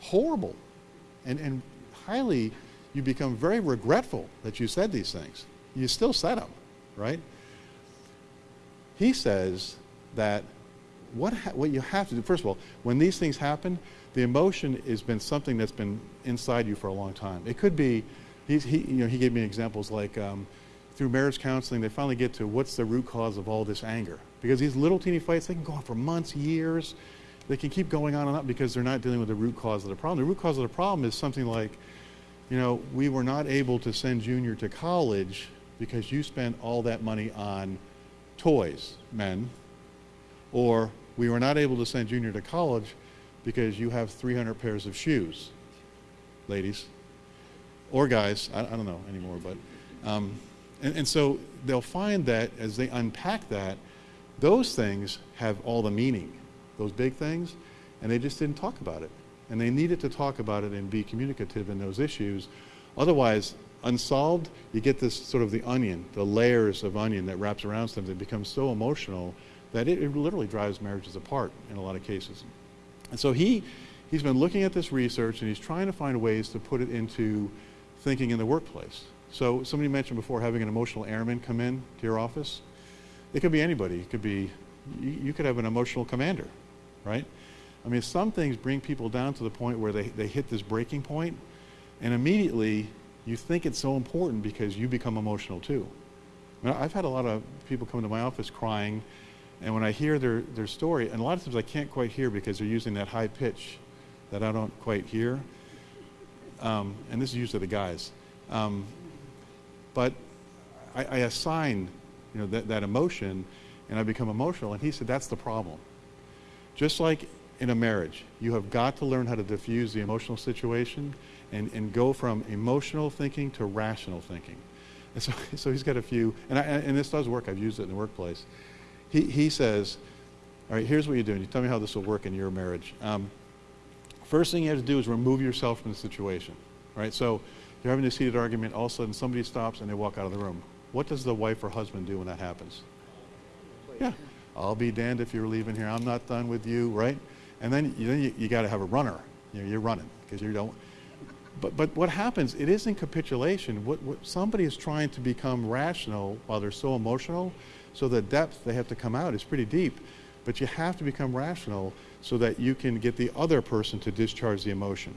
horrible. And, and highly, you become very regretful that you said these things. You still said them, right? He says that what, ha- what you have to do, first of all, when these things happen, the emotion has been something that's been inside you for a long time. It could be, he's, he, you know, he gave me examples like um, through marriage counseling, they finally get to what's the root cause of all this anger. Because these little teeny fights, they can go on for months, years. They can keep going on and on because they're not dealing with the root cause of the problem. The root cause of the problem is something like, you know, we were not able to send Junior to college because you spent all that money on toys, men, or we were not able to send Junior to college because you have 300 pairs of shoes, ladies, or guys. I, I don't know anymore, but um, and, and so they'll find that as they unpack that, those things have all the meaning, those big things, and they just didn't talk about it. And they needed to talk about it and be communicative in those issues. Otherwise, unsolved, you get this sort of the onion, the layers of onion that wraps around something becomes so emotional that it, it literally drives marriages apart in a lot of cases. And so he, he's been looking at this research and he's trying to find ways to put it into thinking in the workplace. So somebody mentioned before having an emotional airman come in to your office. It could be anybody. It could be, you, could have an emotional commander, right? I mean, some things bring people down to the point where they, they hit this breaking point, and immediately you think it's so important because you become emotional too. I mean, I've had a lot of people come to my office crying, and when I hear their, their story, and a lot of times I can't quite hear because they're using that high pitch that I don't quite hear. Um, and this is usually the guys. Um, but I, I assign you know, that, that emotion and I become emotional. And he said, that's the problem. Just like in a marriage, you have got to learn how to diffuse the emotional situation and, and go from emotional thinking to rational thinking. And so, so he's got a few, and, I, and this does work. I've used it in the workplace. He, he says, all right, here's what you're doing. You tell me how this will work in your marriage. Um, first thing you have to do is remove yourself from the situation. Right? So you're having this heated argument, all of a sudden somebody stops and they walk out of the room. What does the wife or husband do when that happens? Yeah. I'll be damned if you're leaving here. I'm not done with you, right? And then, you, then you, you got to have a runner. You know, you're running because you don't. But, but what happens, it isn't capitulation. What, what, somebody is trying to become rational while they're so emotional, so the depth they have to come out is pretty deep. But you have to become rational so that you can get the other person to discharge the emotion.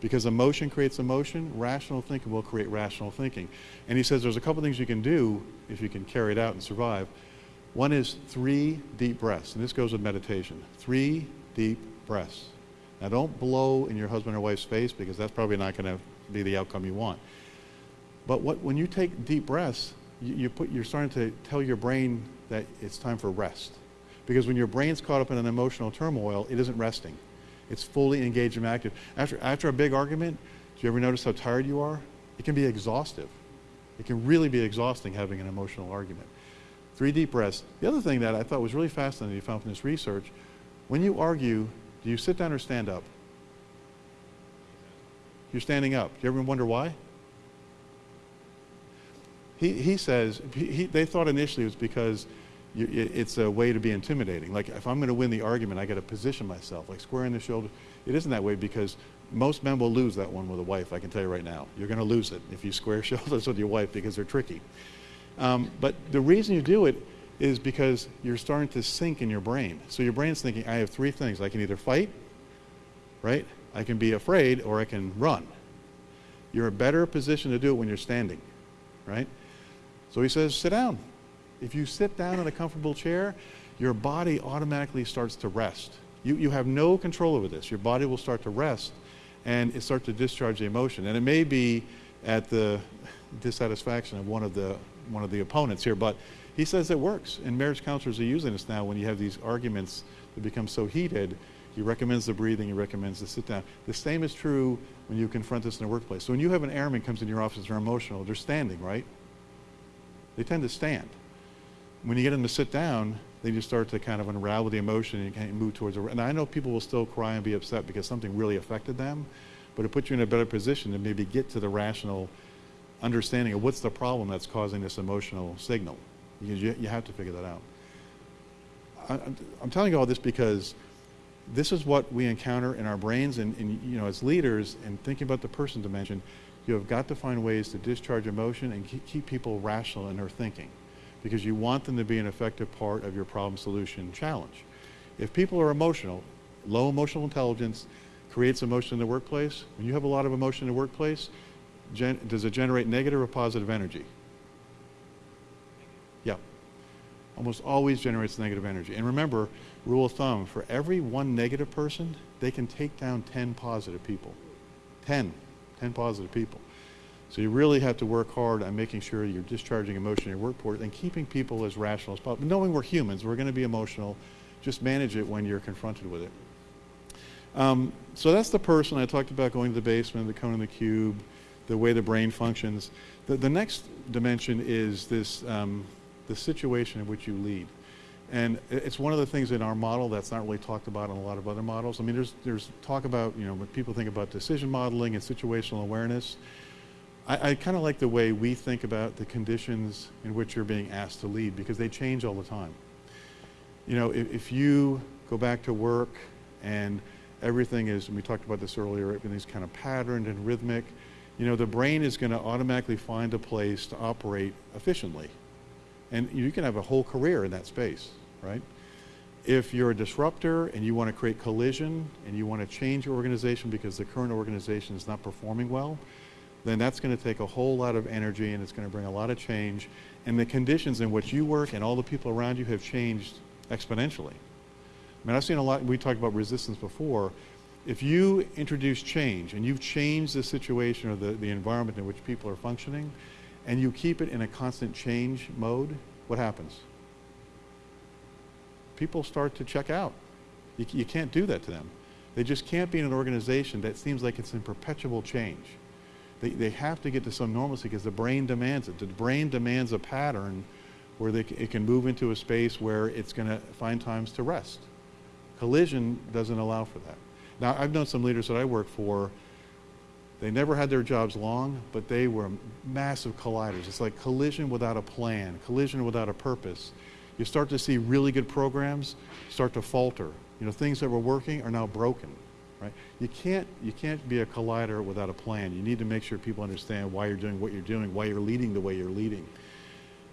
Because emotion creates emotion, rational thinking will create rational thinking. And he says there's a couple things you can do if you can carry it out and survive. One is three deep breaths, and this goes with meditation. Three deep breaths. Now don't blow in your husband or wife's face because that's probably not going to be the outcome you want. But what, when you take deep breaths, you, you put, you're starting to tell your brain that it's time for rest. Because when your brain's caught up in an emotional turmoil, it isn't resting. It's fully engaged and active. After, after a big argument, do you ever notice how tired you are? It can be exhaustive. It can really be exhausting having an emotional argument. Three deep breaths. The other thing that I thought was really fascinating you found from this research, when you argue, do you sit down or stand up? You're standing up. Do you ever wonder why? He, he says, he, they thought initially it was because you, it's a way to be intimidating. Like if I'm going to win the argument, I got to position myself, like square in the shoulder. It isn't that way because most men will lose that one with a wife. I can tell you right now, you're going to lose it if you square shoulders with your wife because they're tricky. Um, but the reason you do it is because you're starting to sink in your brain. So your brain's thinking, I have three things. I can either fight, right? I can be afraid, or I can run. You're a better position to do it when you're standing, right? So he says, sit down. If you sit down in a comfortable chair, your body automatically starts to rest. You, you have no control over this. Your body will start to rest and it starts to discharge the emotion. And it may be at the dissatisfaction of one of the, one of the opponents here, but he says it works. And marriage counselors are using this now when you have these arguments that become so heated. He recommends the breathing, he recommends the sit down. The same is true when you confront this in the workplace. So when you have an airman comes in your office, they're emotional, they're standing, right? They tend to stand when you get them to sit down, they just start to kind of unravel the emotion and you of move towards a. And I know people will still cry and be upset because something really affected them, but it puts you in a better position to maybe get to the rational understanding of what's the problem that's causing this emotional signal. Because you, you have to figure that out. I, I'm telling you all this because this is what we encounter in our brains and, and, you know as leaders and thinking about the person dimension you have got to find ways to discharge emotion and keep people rational in their thinking because you want them to be an effective part of your problem solution challenge. If people are emotional, low emotional intelligence creates emotion in the workplace. When you have a lot of emotion in the workplace, does it generate negative or positive energy? Yeah. Almost always generates negative energy. And remember, rule of thumb, for every one negative person, they can take down 10 positive people. 10. 10 positive people. So you really have to work hard on making sure you're discharging emotion in your workforce and keeping people as rational as possible. Knowing we're humans, we're going to be emotional. Just manage it when you're confronted with it. Um, so that's the person I talked about going to the basement, the cone and the cube, the way the brain functions. The, the next dimension is this um, the situation in which you lead. And it's one of the things in our model that's not really talked about in a lot of other models. I mean, there's, there's talk about, you know, when people think about decision modeling and situational awareness, I, I kind of like the way we think about the conditions in which you're being asked to lead because they change all the time. You know, if, if you go back to work and everything is, and we talked about this earlier, everything's kind of patterned and rhythmic, you know, the brain is going to automatically find a place to operate efficiently. And you can have a whole career in that space, right? If you're a disruptor and you want to create collision and you want to change your organization because the current organization is not performing well, then that's going to take a whole lot of energy and it's going to bring a lot of change. And the conditions in which you work and all the people around you have changed exponentially. I mean, I've seen a lot, we talked about resistance before. If you introduce change and you've changed the situation or the, the environment in which people are functioning, and you keep it in a constant change mode, what happens? People start to check out. You, you can't do that to them. They just can't be in an organization that seems like it's in perpetual change. They, they have to get to some normalcy because the brain demands it. The brain demands a pattern where they, it can move into a space where it's going to find times to rest. Collision doesn't allow for that. Now, I've known some leaders that I work for, they never had their jobs long, but they were massive colliders. It's like collision without a plan, collision without a purpose. You start to see really good programs start to falter. You know, things that were working are now broken, right? You can't, you can't be a collider without a plan. You need to make sure people understand why you're doing what you're doing, why you're leading the way you're leading.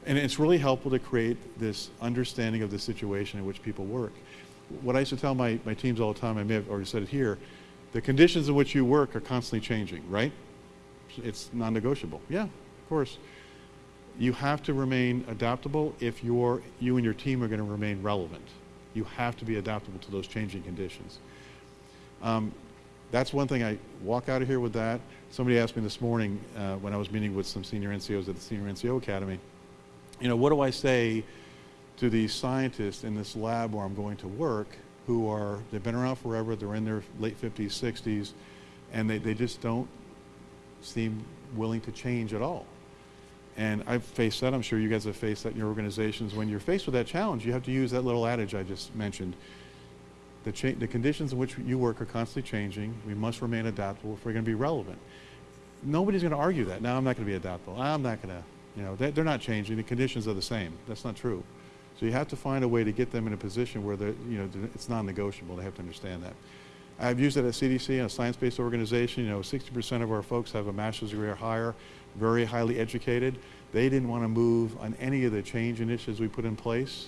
And it's really helpful to create this understanding of the situation in which people work. What I used to tell my, my teams all the time, I may have already said it here, the conditions in which you work are constantly changing, right? It's non-negotiable. Yeah, of course. You have to remain adaptable if you're, you and your team are going to remain relevant. You have to be adaptable to those changing conditions. Um, that's one thing I walk out of here with that. Somebody asked me this morning uh, when I was meeting with some senior NCOs at the Senior NCO Academy, you know, what do I say to these scientists in this lab where I'm going to work who are, they've been around forever, they're in their late 50s, 60s, and they, they just don't seem willing to change at all. And I've faced that. I'm sure you guys have faced that in your organizations. When you're faced with that challenge, you have to use that little adage I just mentioned. The, the conditions in which you work are constantly changing. We must remain adaptable if we're going to be relevant. Nobody's going to argue that. Now I'm not going to be adaptable. I'm not going to, you know, they, they're not changing. The conditions are the same. That's not true. So you have to find a way to get them in a position where they're, you know, it's non-negotiable. They have to understand that. I've used it at CDC, a science-based organization. You know, 60% of our folks have a master's degree or higher, very highly educated. They didn't want to move on any of the change initiatives we put in place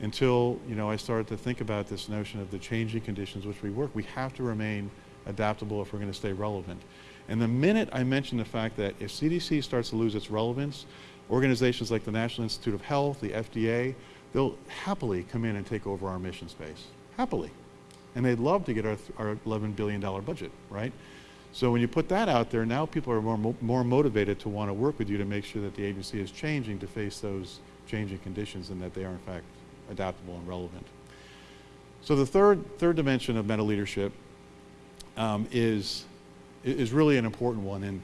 until, you know, I started to think about this notion of the changing conditions which we work. We have to remain adaptable if we're going to stay relevant. And the minute I mention the fact that if CDC starts to lose its relevance, organizations like the National Institute of Health, the FDA, they'll happily come in and take over our mission space. Happily. And they'd love to get our, our $11 billion budget, right? So when you put that out there, now people are more, mo- more motivated to want to work with you to make sure that the agency is changing to face those changing conditions and that they are in fact adaptable and relevant. So the third, third dimension of meta leadership um, is, is really an important one. And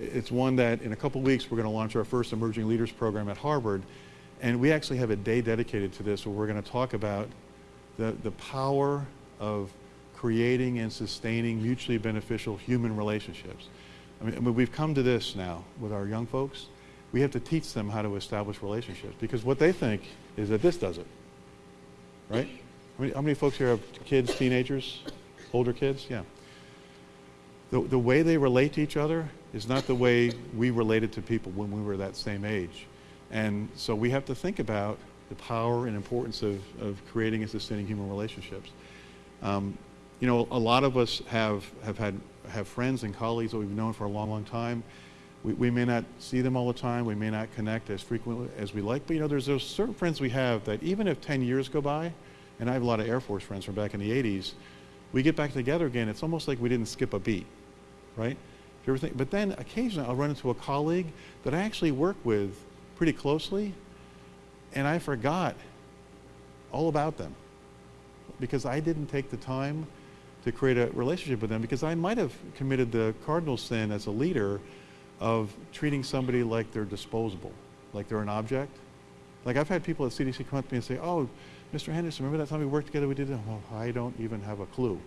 it's one that in a couple weeks we're going to launch our first Emerging Leaders program at Harvard. And we actually have a day dedicated to this where we're going to talk about the, the power of creating and sustaining mutually beneficial human relationships. I mean, I mean, we've come to this now with our young folks. We have to teach them how to establish relationships because what they think is that this does it. Right? How many, how many folks here have kids, teenagers, older kids? Yeah. The, the way they relate to each other is not the way we related to people when we were that same age. And so we have to think about the power and importance of, of creating and sustaining human relationships. Um, you know, a lot of us have, have had have friends and colleagues that we've known for a long, long time. We, we may not see them all the time. We may not connect as frequently as we like. But, you know, there's those certain friends we have that even if 10 years go by, and I have a lot of Air Force friends from back in the 80s, we get back together again. It's almost like we didn't skip a beat, right? But then occasionally I'll run into a colleague that I actually work with pretty closely, and I forgot all about them because I didn't take the time to create a relationship with them because I might have committed the cardinal sin as a leader of treating somebody like they're disposable, like they're an object. Like I've had people at CDC come up to me and say, "Oh, Mr. Henderson, remember that time we worked together? We did that." Well, I don't even have a clue.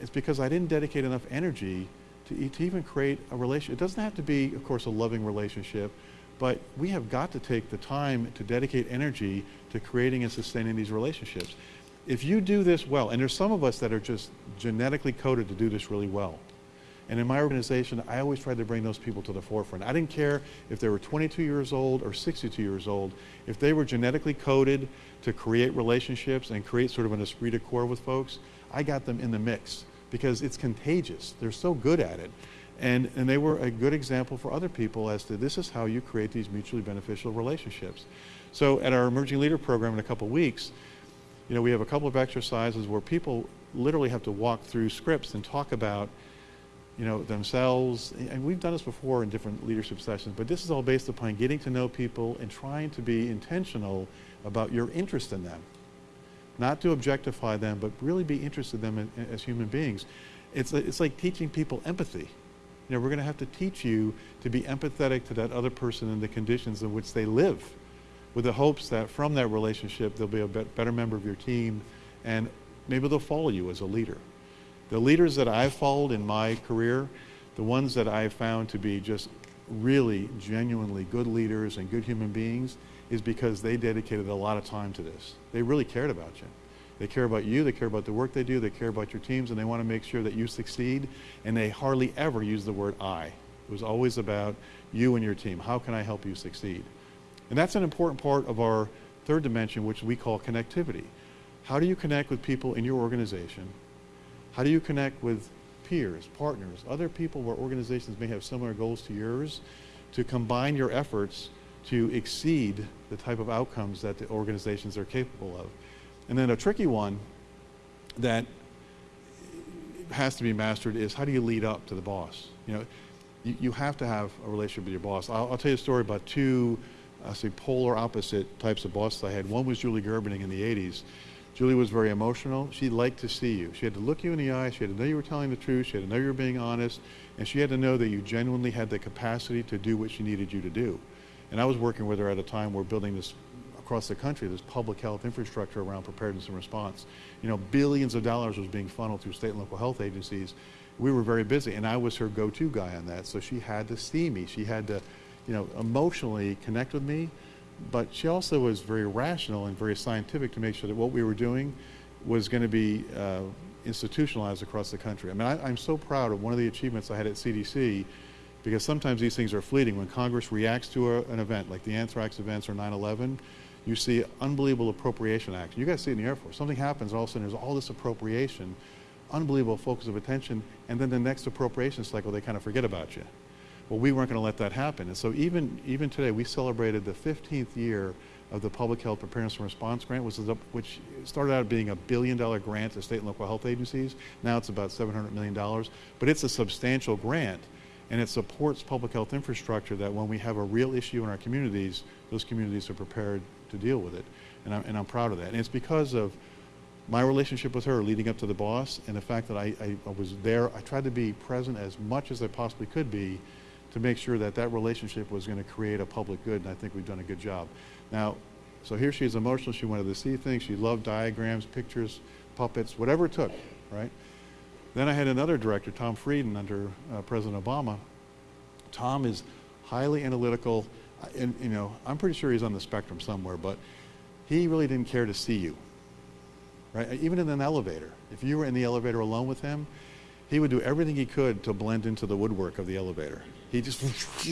It's because I didn't dedicate enough energy to, to even create a relationship. It doesn't have to be, of course, a loving relationship, but we have got to take the time to dedicate energy to creating and sustaining these relationships. If you do this well, and there's some of us that are just genetically coded to do this really well. And in my organization, I always tried to bring those people to the forefront. I didn't care if they were 22 years old or 62 years old. If they were genetically coded to create relationships and create sort of an esprit de corps with folks, I got them in the mix because it's contagious. They're so good at it. And, and they were a good example for other people as to this is how you create these mutually beneficial relationships. So at our Emerging Leader program in a couple weeks, you know, we have a couple of exercises where people literally have to walk through scripts and talk about you know, themselves. And we've done this before in different leadership sessions, but this is all based upon getting to know people and trying to be intentional about your interest in them. Not to objectify them, but really be interested in them as human beings. It's, it's like teaching people empathy. You know, we're going to have to teach you to be empathetic to that other person and the conditions in which they live with the hopes that from that relationship they'll be a better member of your team and maybe they'll follow you as a leader. The leaders that I've followed in my career, the ones that I've found to be just really genuinely good leaders and good human beings, is because they dedicated a lot of time to this. They really cared about you. They care about you, they care about the work they do, they care about your teams, and they want to make sure that you succeed. And they hardly ever use the word I. It was always about you and your team. How can I help you succeed? And that's an important part of our third dimension, which we call connectivity. How do you connect with people in your organization how do you connect with peers, partners, other people where organizations may have similar goals to yours to combine your efforts to exceed the type of outcomes that the organizations are capable of? And then a tricky one that has to be mastered is how do you lead up to the boss? You know, you, you have to have a relationship with your boss. I'll, I'll tell you a story about two, I say, polar opposite types of bosses I had. One was Julie Gerberding in the 80s. Julie was very emotional. She liked to see you. She had to look you in the eye. She had to know you were telling the truth. She had to know you were being honest. And she had to know that you genuinely had the capacity to do what she needed you to do. And I was working with her at a time where building this across the country, this public health infrastructure around preparedness and response. You know, billions of dollars was being funneled through state and local health agencies. We were very busy, and I was her go-to guy on that. So she had to see me. She had to, you know, emotionally connect with me but she also was very rational and very scientific to make sure that what we were doing was going to be uh, institutionalized across the country. I mean, I, am so proud of one of the achievements I had at CDC because sometimes these things are fleeting. When Congress reacts to a, an event like the anthrax events or 9-11, you see unbelievable appropriation action. You guys see it in the Air Force. Something happens, all of a sudden there's all this appropriation, unbelievable focus of attention, and then the next appropriation cycle, they kind of forget about you. Well, we weren't going to let that happen. And so even, even today, we celebrated the 15th year of the Public Health Preparedness and Response Grant, which, a, which started out being a billion dollar grant to state and local health agencies. Now it's about $700 million. But it's a substantial grant, and it supports public health infrastructure that when we have a real issue in our communities, those communities are prepared to deal with it. And I'm, and I'm proud of that. And it's because of my relationship with her leading up to the boss and the fact that I, I, I was there. I tried to be present as much as I possibly could be to make sure that that relationship was going to create a public good, and I think we've done a good job. Now, so here she is emotional. She wanted to see things. She loved diagrams, pictures, puppets, whatever it took, right? Then I had another director, Tom Frieden, under uh, President Obama. Tom is highly analytical, and you know, I'm pretty sure he's on the spectrum somewhere, but he really didn't care to see you, right? Even in an elevator, if you were in the elevator alone with him, he would do everything he could to blend into the woodwork of the elevator. He just,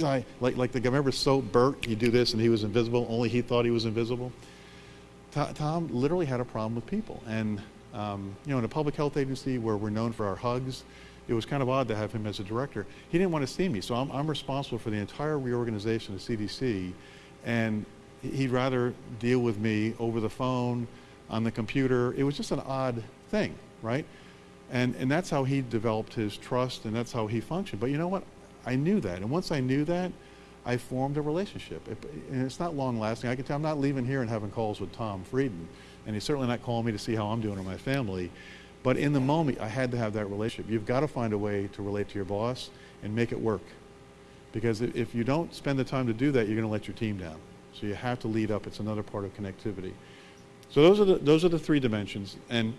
like, like the guy, remember So Bert? He'd do this and he was invisible, only he thought he was invisible. Tom literally had a problem with people. And, um, you know, in a public health agency where we're known for our hugs, it was kind of odd to have him as a director. He didn't want to see me, so I'm, I'm responsible for the entire reorganization of CDC, and he'd rather deal with me over the phone, on the computer. It was just an odd thing, right? And, and that's how he developed his trust and that's how he functioned. But you know what? I knew that. And once I knew that, I formed a relationship. It, and it's not long lasting. I can tell I'm not leaving here and having calls with Tom Frieden. And he's certainly not calling me to see how I'm doing or my family. But in the moment, I had to have that relationship. You've got to find a way to relate to your boss and make it work. Because if you don't spend the time to do that, you're going to let your team down. So you have to lead up. It's another part of connectivity. So those are the, those are the three dimensions. And,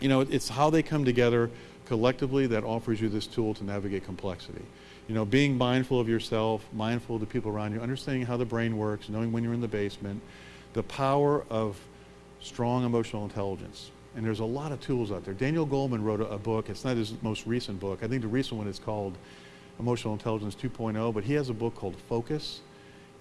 you know, it's how they come together collectively that offers you this tool to navigate complexity. You know, being mindful of yourself, mindful of the people around you, understanding how the brain works, knowing when you're in the basement, the power of strong emotional intelligence. And there's a lot of tools out there. Daniel Goleman wrote a, a book. It's not his most recent book. I think the recent one is called Emotional Intelligence 2.0, but he has a book called Focus.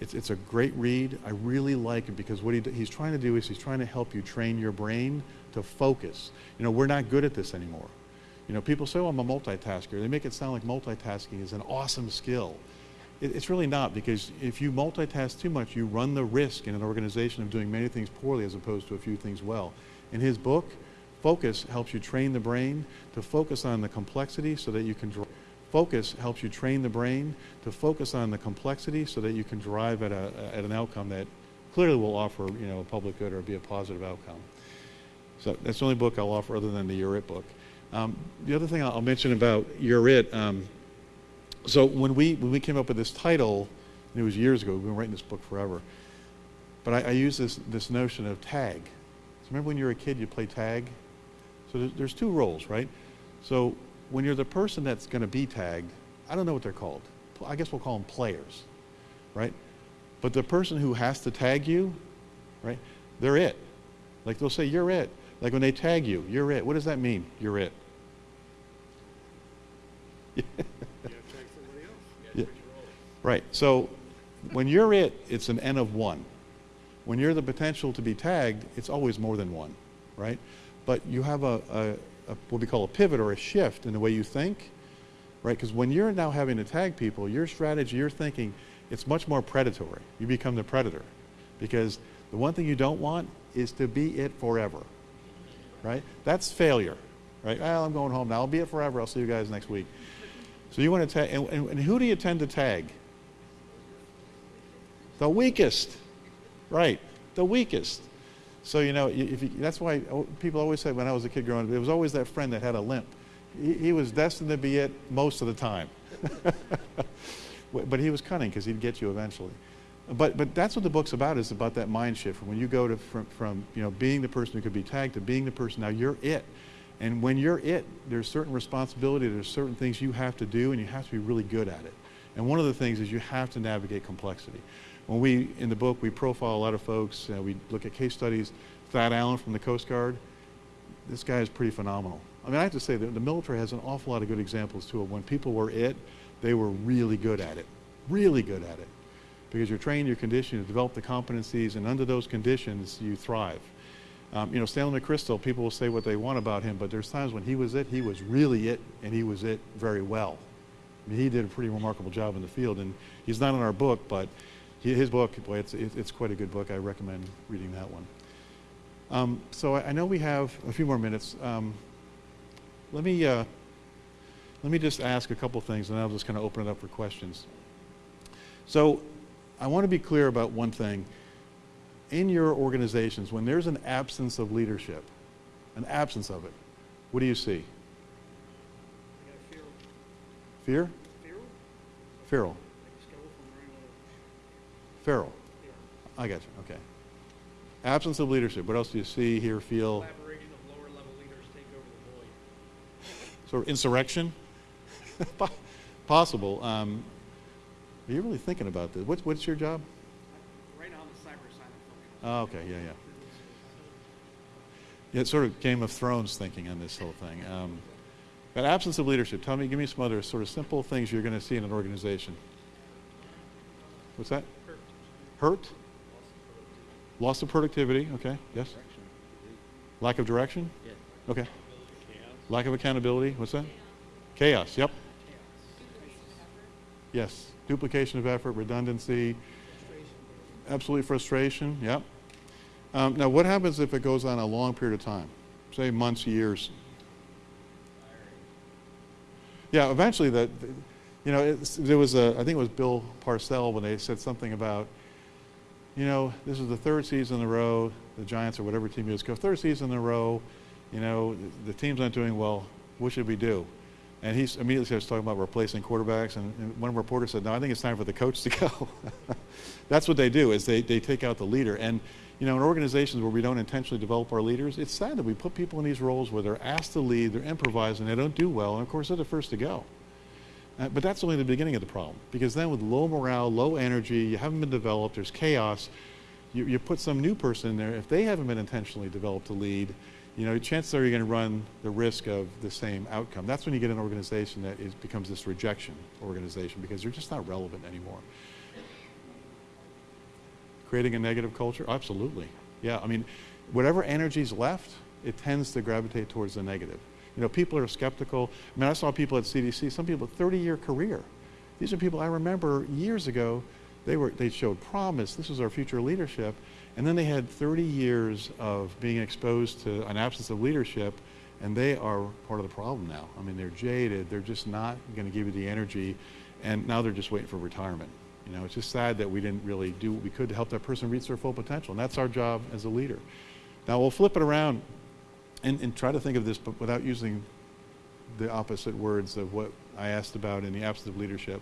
It's, it's a great read. I really like it because what he, he's trying to do is he's trying to help you train your brain to focus. You know, we're not good at this anymore. You know, people say, oh, I'm a multitasker. They make it sound like multitasking is an awesome skill. It, it's really not because if you multitask too much, you run the risk in an organization of doing many things poorly as opposed to a few things well. In his book, Focus helps you train the brain to focus on the complexity so that you can drive. Focus helps you train the brain to focus on the complexity so that you can drive at, a, at an outcome that clearly will offer you know, a public good or be a positive outcome. So that's the only book I'll offer other than the You're book. Um, the other thing I'll mention about You're It, um, so when we, when we came up with this title, it was years ago, we've been writing this book forever, but I, I use this, this notion of tag. So remember when you were a kid, you play tag? So there's, there's two roles, right? So when you're the person that's going to be tagged, I don't know what they're called. I guess we'll call them players, right? But the person who has to tag you, right? They're it. Like they'll say, you're it. Like when they tag you, you're it. What does that mean? You're it. Right. So when you're it, it's an n of one. When you're the potential to be tagged, it's always more than one, right? But you have a, a, a what we call a pivot or a shift in the way you think, right? Because when you're now having to tag people, your strategy, your thinking, it's much more predatory. You become the predator. Because the one thing you don't want is to be it forever, right? That's failure, right? Well, I'm going home now. I'll be it forever. I'll see you guys next week. So you want to tag, and, and, who do you tend to tag? The weakest, right? The weakest. So you know, if you, that's why people always said when I was a kid growing up, it was always that friend that had a limp. He, he was destined to be it most of the time. but he was cunning because he'd get you eventually. But, but that's what the book's about is about that mind shift. When you go to, from, from you know, being the person who could be tagged to being the person, now you're it. And when you're it, there's certain responsibility, there's certain things you have to do, and you have to be really good at it. And one of the things is you have to navigate complexity. When we, in the book, we profile a lot of folks, uh, we look at case studies. Thad Allen from the Coast Guard, this guy is pretty phenomenal. I mean, I have to say that the military has an awful lot of good examples too of when people were it, they were really good at it, really good at it because you're trained, you're conditioned, you develop the competencies, and under those conditions, you thrive. Um, you know, Stanley McChrystal, people will say what they want about him, but there's times when he was it, he was really it, and he was it very well. I mean, he did a pretty remarkable job in the field, and he's not in our book, but he, his book, boy, it's, it's quite a good book. I recommend reading that one. Um, so I, I, know we have a few more minutes. Um, let me uh, let me just ask a couple things, and I'll just kind of open it up for questions. So I want to be clear about one thing. In your organizations, when there's an absence of leadership, an absence of it, what do you see? Fear. Fear? Fear? Feral. Feral. I got you. Okay. Absence of leadership. What else do you see, hear, feel? Collaboration of lower level leaders take over the void. Sort of insurrection? Possible. Um, are you really thinking about this? What's, what's your job? Right now, I'm the cyber assignment function. Oh, okay, yeah, yeah. Yeah, it's sort of Game of Thrones thinking on this whole thing. Um, but absence of leadership. Tell me, give me some other sort of simple things you're going to see in an organization. What's that? Hurt. Hurt? Loss of productivity. Okay. Yes. Lack of direction. Okay. Lack of accountability. What's that? Chaos. Yep. Yes. Duplication of effort, redundancy. Absolutely frustration. Yep. Um, now, what happens if it goes on a long period of time? Say months, years. Yeah, eventually the- you know, there was a, I think it was Bill Parcell when they said something about, you know, this is the third season in a row, the Giants or whatever team it is, go third season in a row, you know, the team's not doing well, what should we do? And he immediately starts talking about replacing quarterbacks, and, and one reporter said, no, I think it's time for the coach to go. That's what they do, is they, they take out the leader. And, you know, in organizations where we don't intentionally develop our leaders, it's sad that we put people in these roles where they're asked to lead, they're improvising, they don't do well, and of course they're the first to go. Uh, but that's only the beginning of the problem, because then with low morale, low energy, you haven't been developed, there's chaos, you, you put some new person in there, if they haven't been intentionally developed to lead, you know, chances are you're going to run the risk of the same outcome. That's when you get an organization that is, becomes this rejection organization because they're just not relevant anymore. Creating a negative culture? Absolutely. Yeah, I mean, whatever energy's left, it tends to gravitate towards the negative. You know, people are skeptical. I mean, I saw people at CDC, some people 30-year career. These are people I remember years ago, they, were, they showed promise, this was our future leadership, and then they had 30 years of being exposed to an absence of leadership, and they are part of the problem now. I mean, they're jaded, they're just not going to give you the energy, and now they're just waiting for retirement. You know, it's just sad that we didn't really do what we could to help that person reach their full potential, and that's our job as a leader. Now, we'll flip it around and, and try to think of this, but without using the opposite words of what I asked about in the absence of leadership.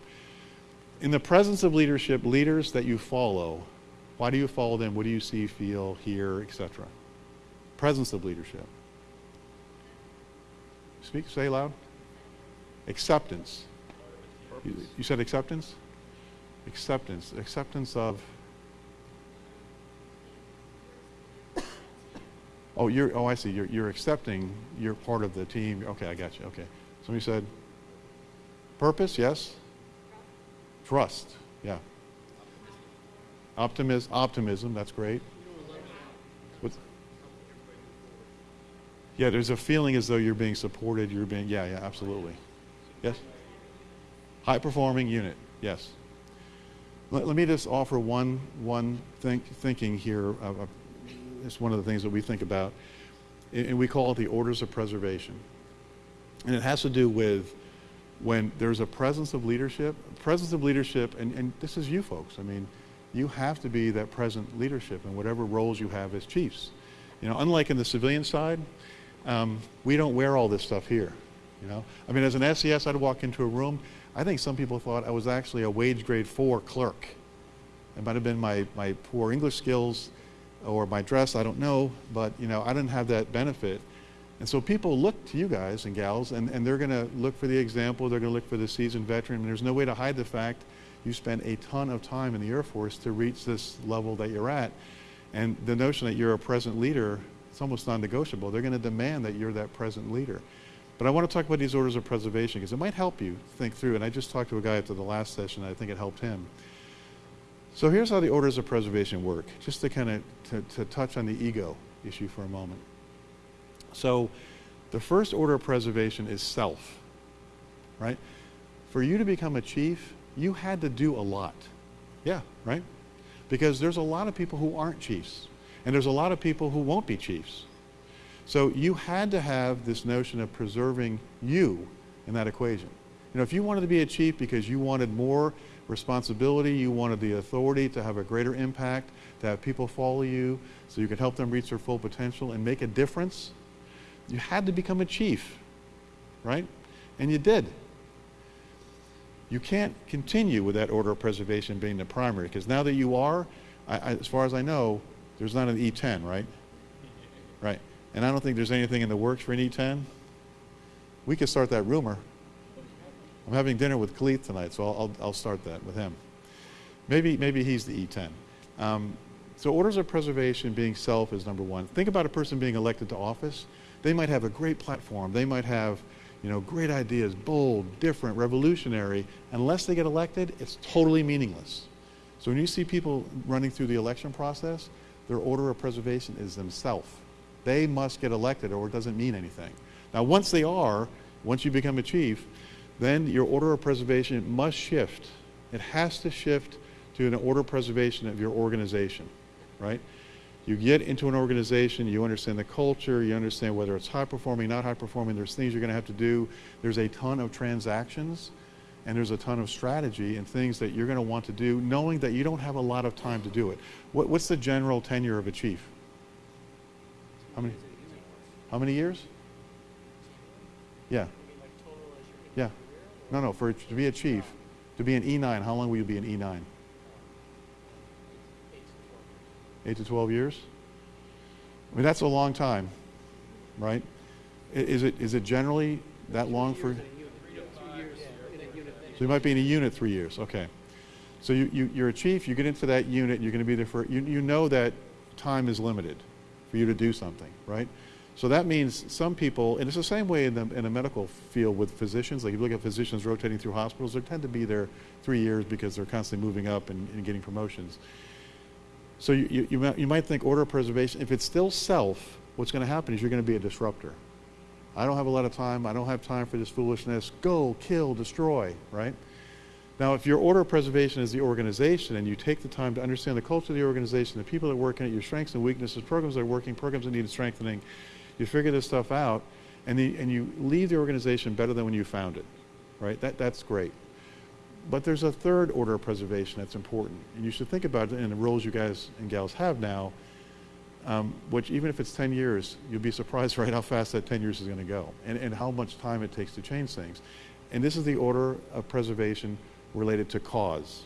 In the presence of leadership, leaders that you follow, why do you follow them? What do you see, feel, hear, etc.? Presence of leadership. Speak, say loud. Acceptance. You, you said acceptance? Acceptance. Acceptance of. Oh, you're. Oh, I see. You're, you're accepting. You're part of the team. Okay, I got you. Okay. Somebody said. Purpose. Yes. Trust. Yeah. Optimism. Optimism. That's great. What's, yeah, there's a feeling as though you're being supported. You're being. Yeah, yeah, absolutely. Yes. High performing unit. Yes. Let, let me just offer one one think, thinking here. Of, it's one of the things that we think about, and we call it the orders of preservation. And it has to do with when there's a presence of leadership, presence of leadership, and, and this is you folks. I mean, you have to be that present leadership in whatever roles you have as chiefs. You know, unlike in the civilian side, um, we don't wear all this stuff here. You know, I mean, as an SES, I'd walk into a room. I think some people thought I was actually a wage grade four clerk. It might have been my, my poor English skills or my dress, I don't know, but you know, I didn't have that benefit. And so people look to you guys and gals, and, and they're going to look for the example, they're going to look for the seasoned veteran, and there's no way to hide the fact you spend a ton of time in the Air Force to reach this level that you're at. And the notion that you're a present leader, it's almost non-negotiable. They're going to demand that you're that present leader. But I want to talk about these orders of preservation because it might help you think through. And I just talked to a guy after the last session. I think it helped him. So here's how the orders of preservation work, just to kind of to, to touch on the ego issue for a moment. So the first order of preservation is self, right? For you to become a chief, you had to do a lot. Yeah, right? Because there's a lot of people who aren't chiefs, and there's a lot of people who won't be chiefs. So you had to have this notion of preserving you in that equation. You know, if you wanted to be a chief because you wanted more responsibility, you wanted the authority to have a greater impact, to have people follow you so you could help them reach their full potential and make a difference, you had to become a chief, right? And you did. You can't continue with that order of preservation being the primary because now that you are, I, I, as far as I know, there's not an E10, right? Right. And I don't think there's anything in the works for an E10. We could start that rumor. I'm having dinner with Khalid tonight, so I'll, I'll, I'll, start that with him. Maybe, maybe he's the E10. Um, so orders of preservation being self is number one. Think about a person being elected to office. They might have a great platform. They might have, you know, great ideas, bold, different, revolutionary. Unless they get elected, it's totally meaningless. So when you see people running through the election process, their order of preservation is themselves. They must get elected or it doesn't mean anything. Now, once they are, once you become a chief, then your order of preservation must shift. It has to shift to an order of preservation of your organization, right? You get into an organization, you understand the culture, you understand whether it's high performing, not high performing, there's things you're going to have to do. There's a ton of transactions and there's a ton of strategy and things that you're going to want to do, knowing that you don't have a lot of time to do it. What, what's the general tenure of a chief? How many? How many years? Yeah. Yeah. No, no. For to be a chief, to be an E9, how long will you be an E9? Eight to 12 years? I mean, that's a long time, right? Is it, is it generally that long for? So you might be in a unit three years, okay. So you, you, you're a chief, you get into that unit, you're going to be there for, you, you know that time is limited for you to do something, right? So that means some people, and it's the same way in the, in the medical field with physicians, like if you look at physicians rotating through hospitals, they tend to be there three years because they're constantly moving up and, and getting promotions. So you, you, you, might, you might think order preservation, if it's still self, what's going to happen is you're going to be a disruptor. I don't have a lot of time. I don't have time for this foolishness. Go, kill, destroy, right? Now, if your order of preservation is the organization and you take the time to understand the culture of the organization, the people that work in it, your strengths and weaknesses, programs that are working, programs that need strengthening, you figure this stuff out and, the, and you leave the organization better than when you found it, right? That, that's great. But there's a third order of preservation that's important. And you should think about it in the roles you guys and gals have now, um, which even if it's 10 years, you'll be surprised right how fast that 10 years is going to go and, and how much time it takes to change things. And this is the order of preservation related to cause.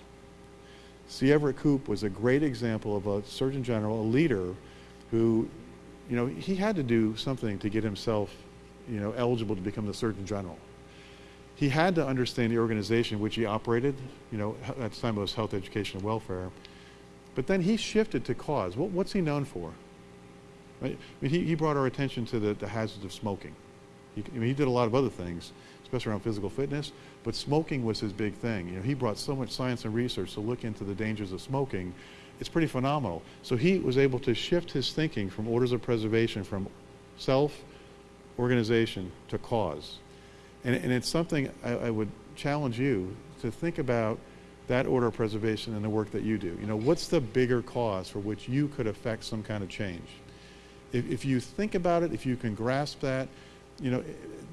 C. Everett Koop was a great example of a Surgeon General, a leader who, you know, he had to do something to get himself, you know, eligible to become the Surgeon General. He had to understand the organization which he operated, you know, at the time it was health, education, and welfare. But then he shifted to cause. What, what's he known for? I mean, he, he brought our attention to the, the hazards of smoking. He, I mean, he did a lot of other things, especially around physical fitness, but smoking was his big thing. You know, he brought so much science and research to look into the dangers of smoking. It's pretty phenomenal. So he was able to shift his thinking from orders of preservation, from self, organization, to cause. And, and it's something I, I would challenge you to think about that order of preservation and the work that you do. You know, what's the bigger cause for which you could affect some kind of change? If, if you think about it, if you can grasp that, you know,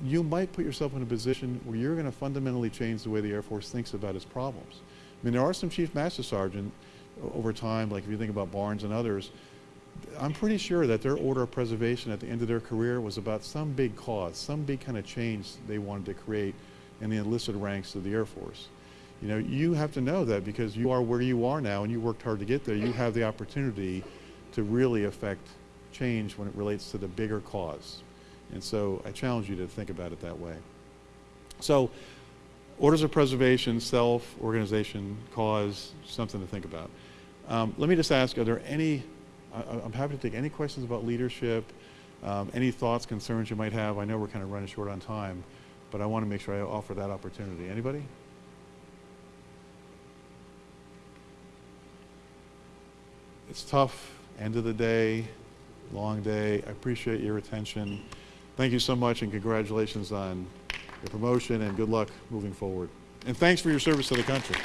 you might put yourself in a position where you're going to fundamentally change the way the Air Force thinks about its problems. I mean, there are some Chief Master Sergeant over time, like if you think about Barnes and others, I'm pretty sure that their order of preservation at the end of their career was about some big cause, some big kind of change they wanted to create in the enlisted ranks of the Air Force. You know, you have to know that because you are where you are now and you worked hard to get there, you have the opportunity to really affect change when it relates to the bigger cause. And so I challenge you to think about it that way. So, orders of preservation, self, organization, cause, something to think about. Um, let me just ask are there any, I, I'm happy to take any questions about leadership, um, any thoughts, concerns you might have. I know we're kind of running short on time, but I want to make sure I offer that opportunity. Anybody? It's tough, end of the day, long day. I appreciate your attention. Thank you so much and congratulations on your promotion and good luck moving forward. And thanks for your service to the country.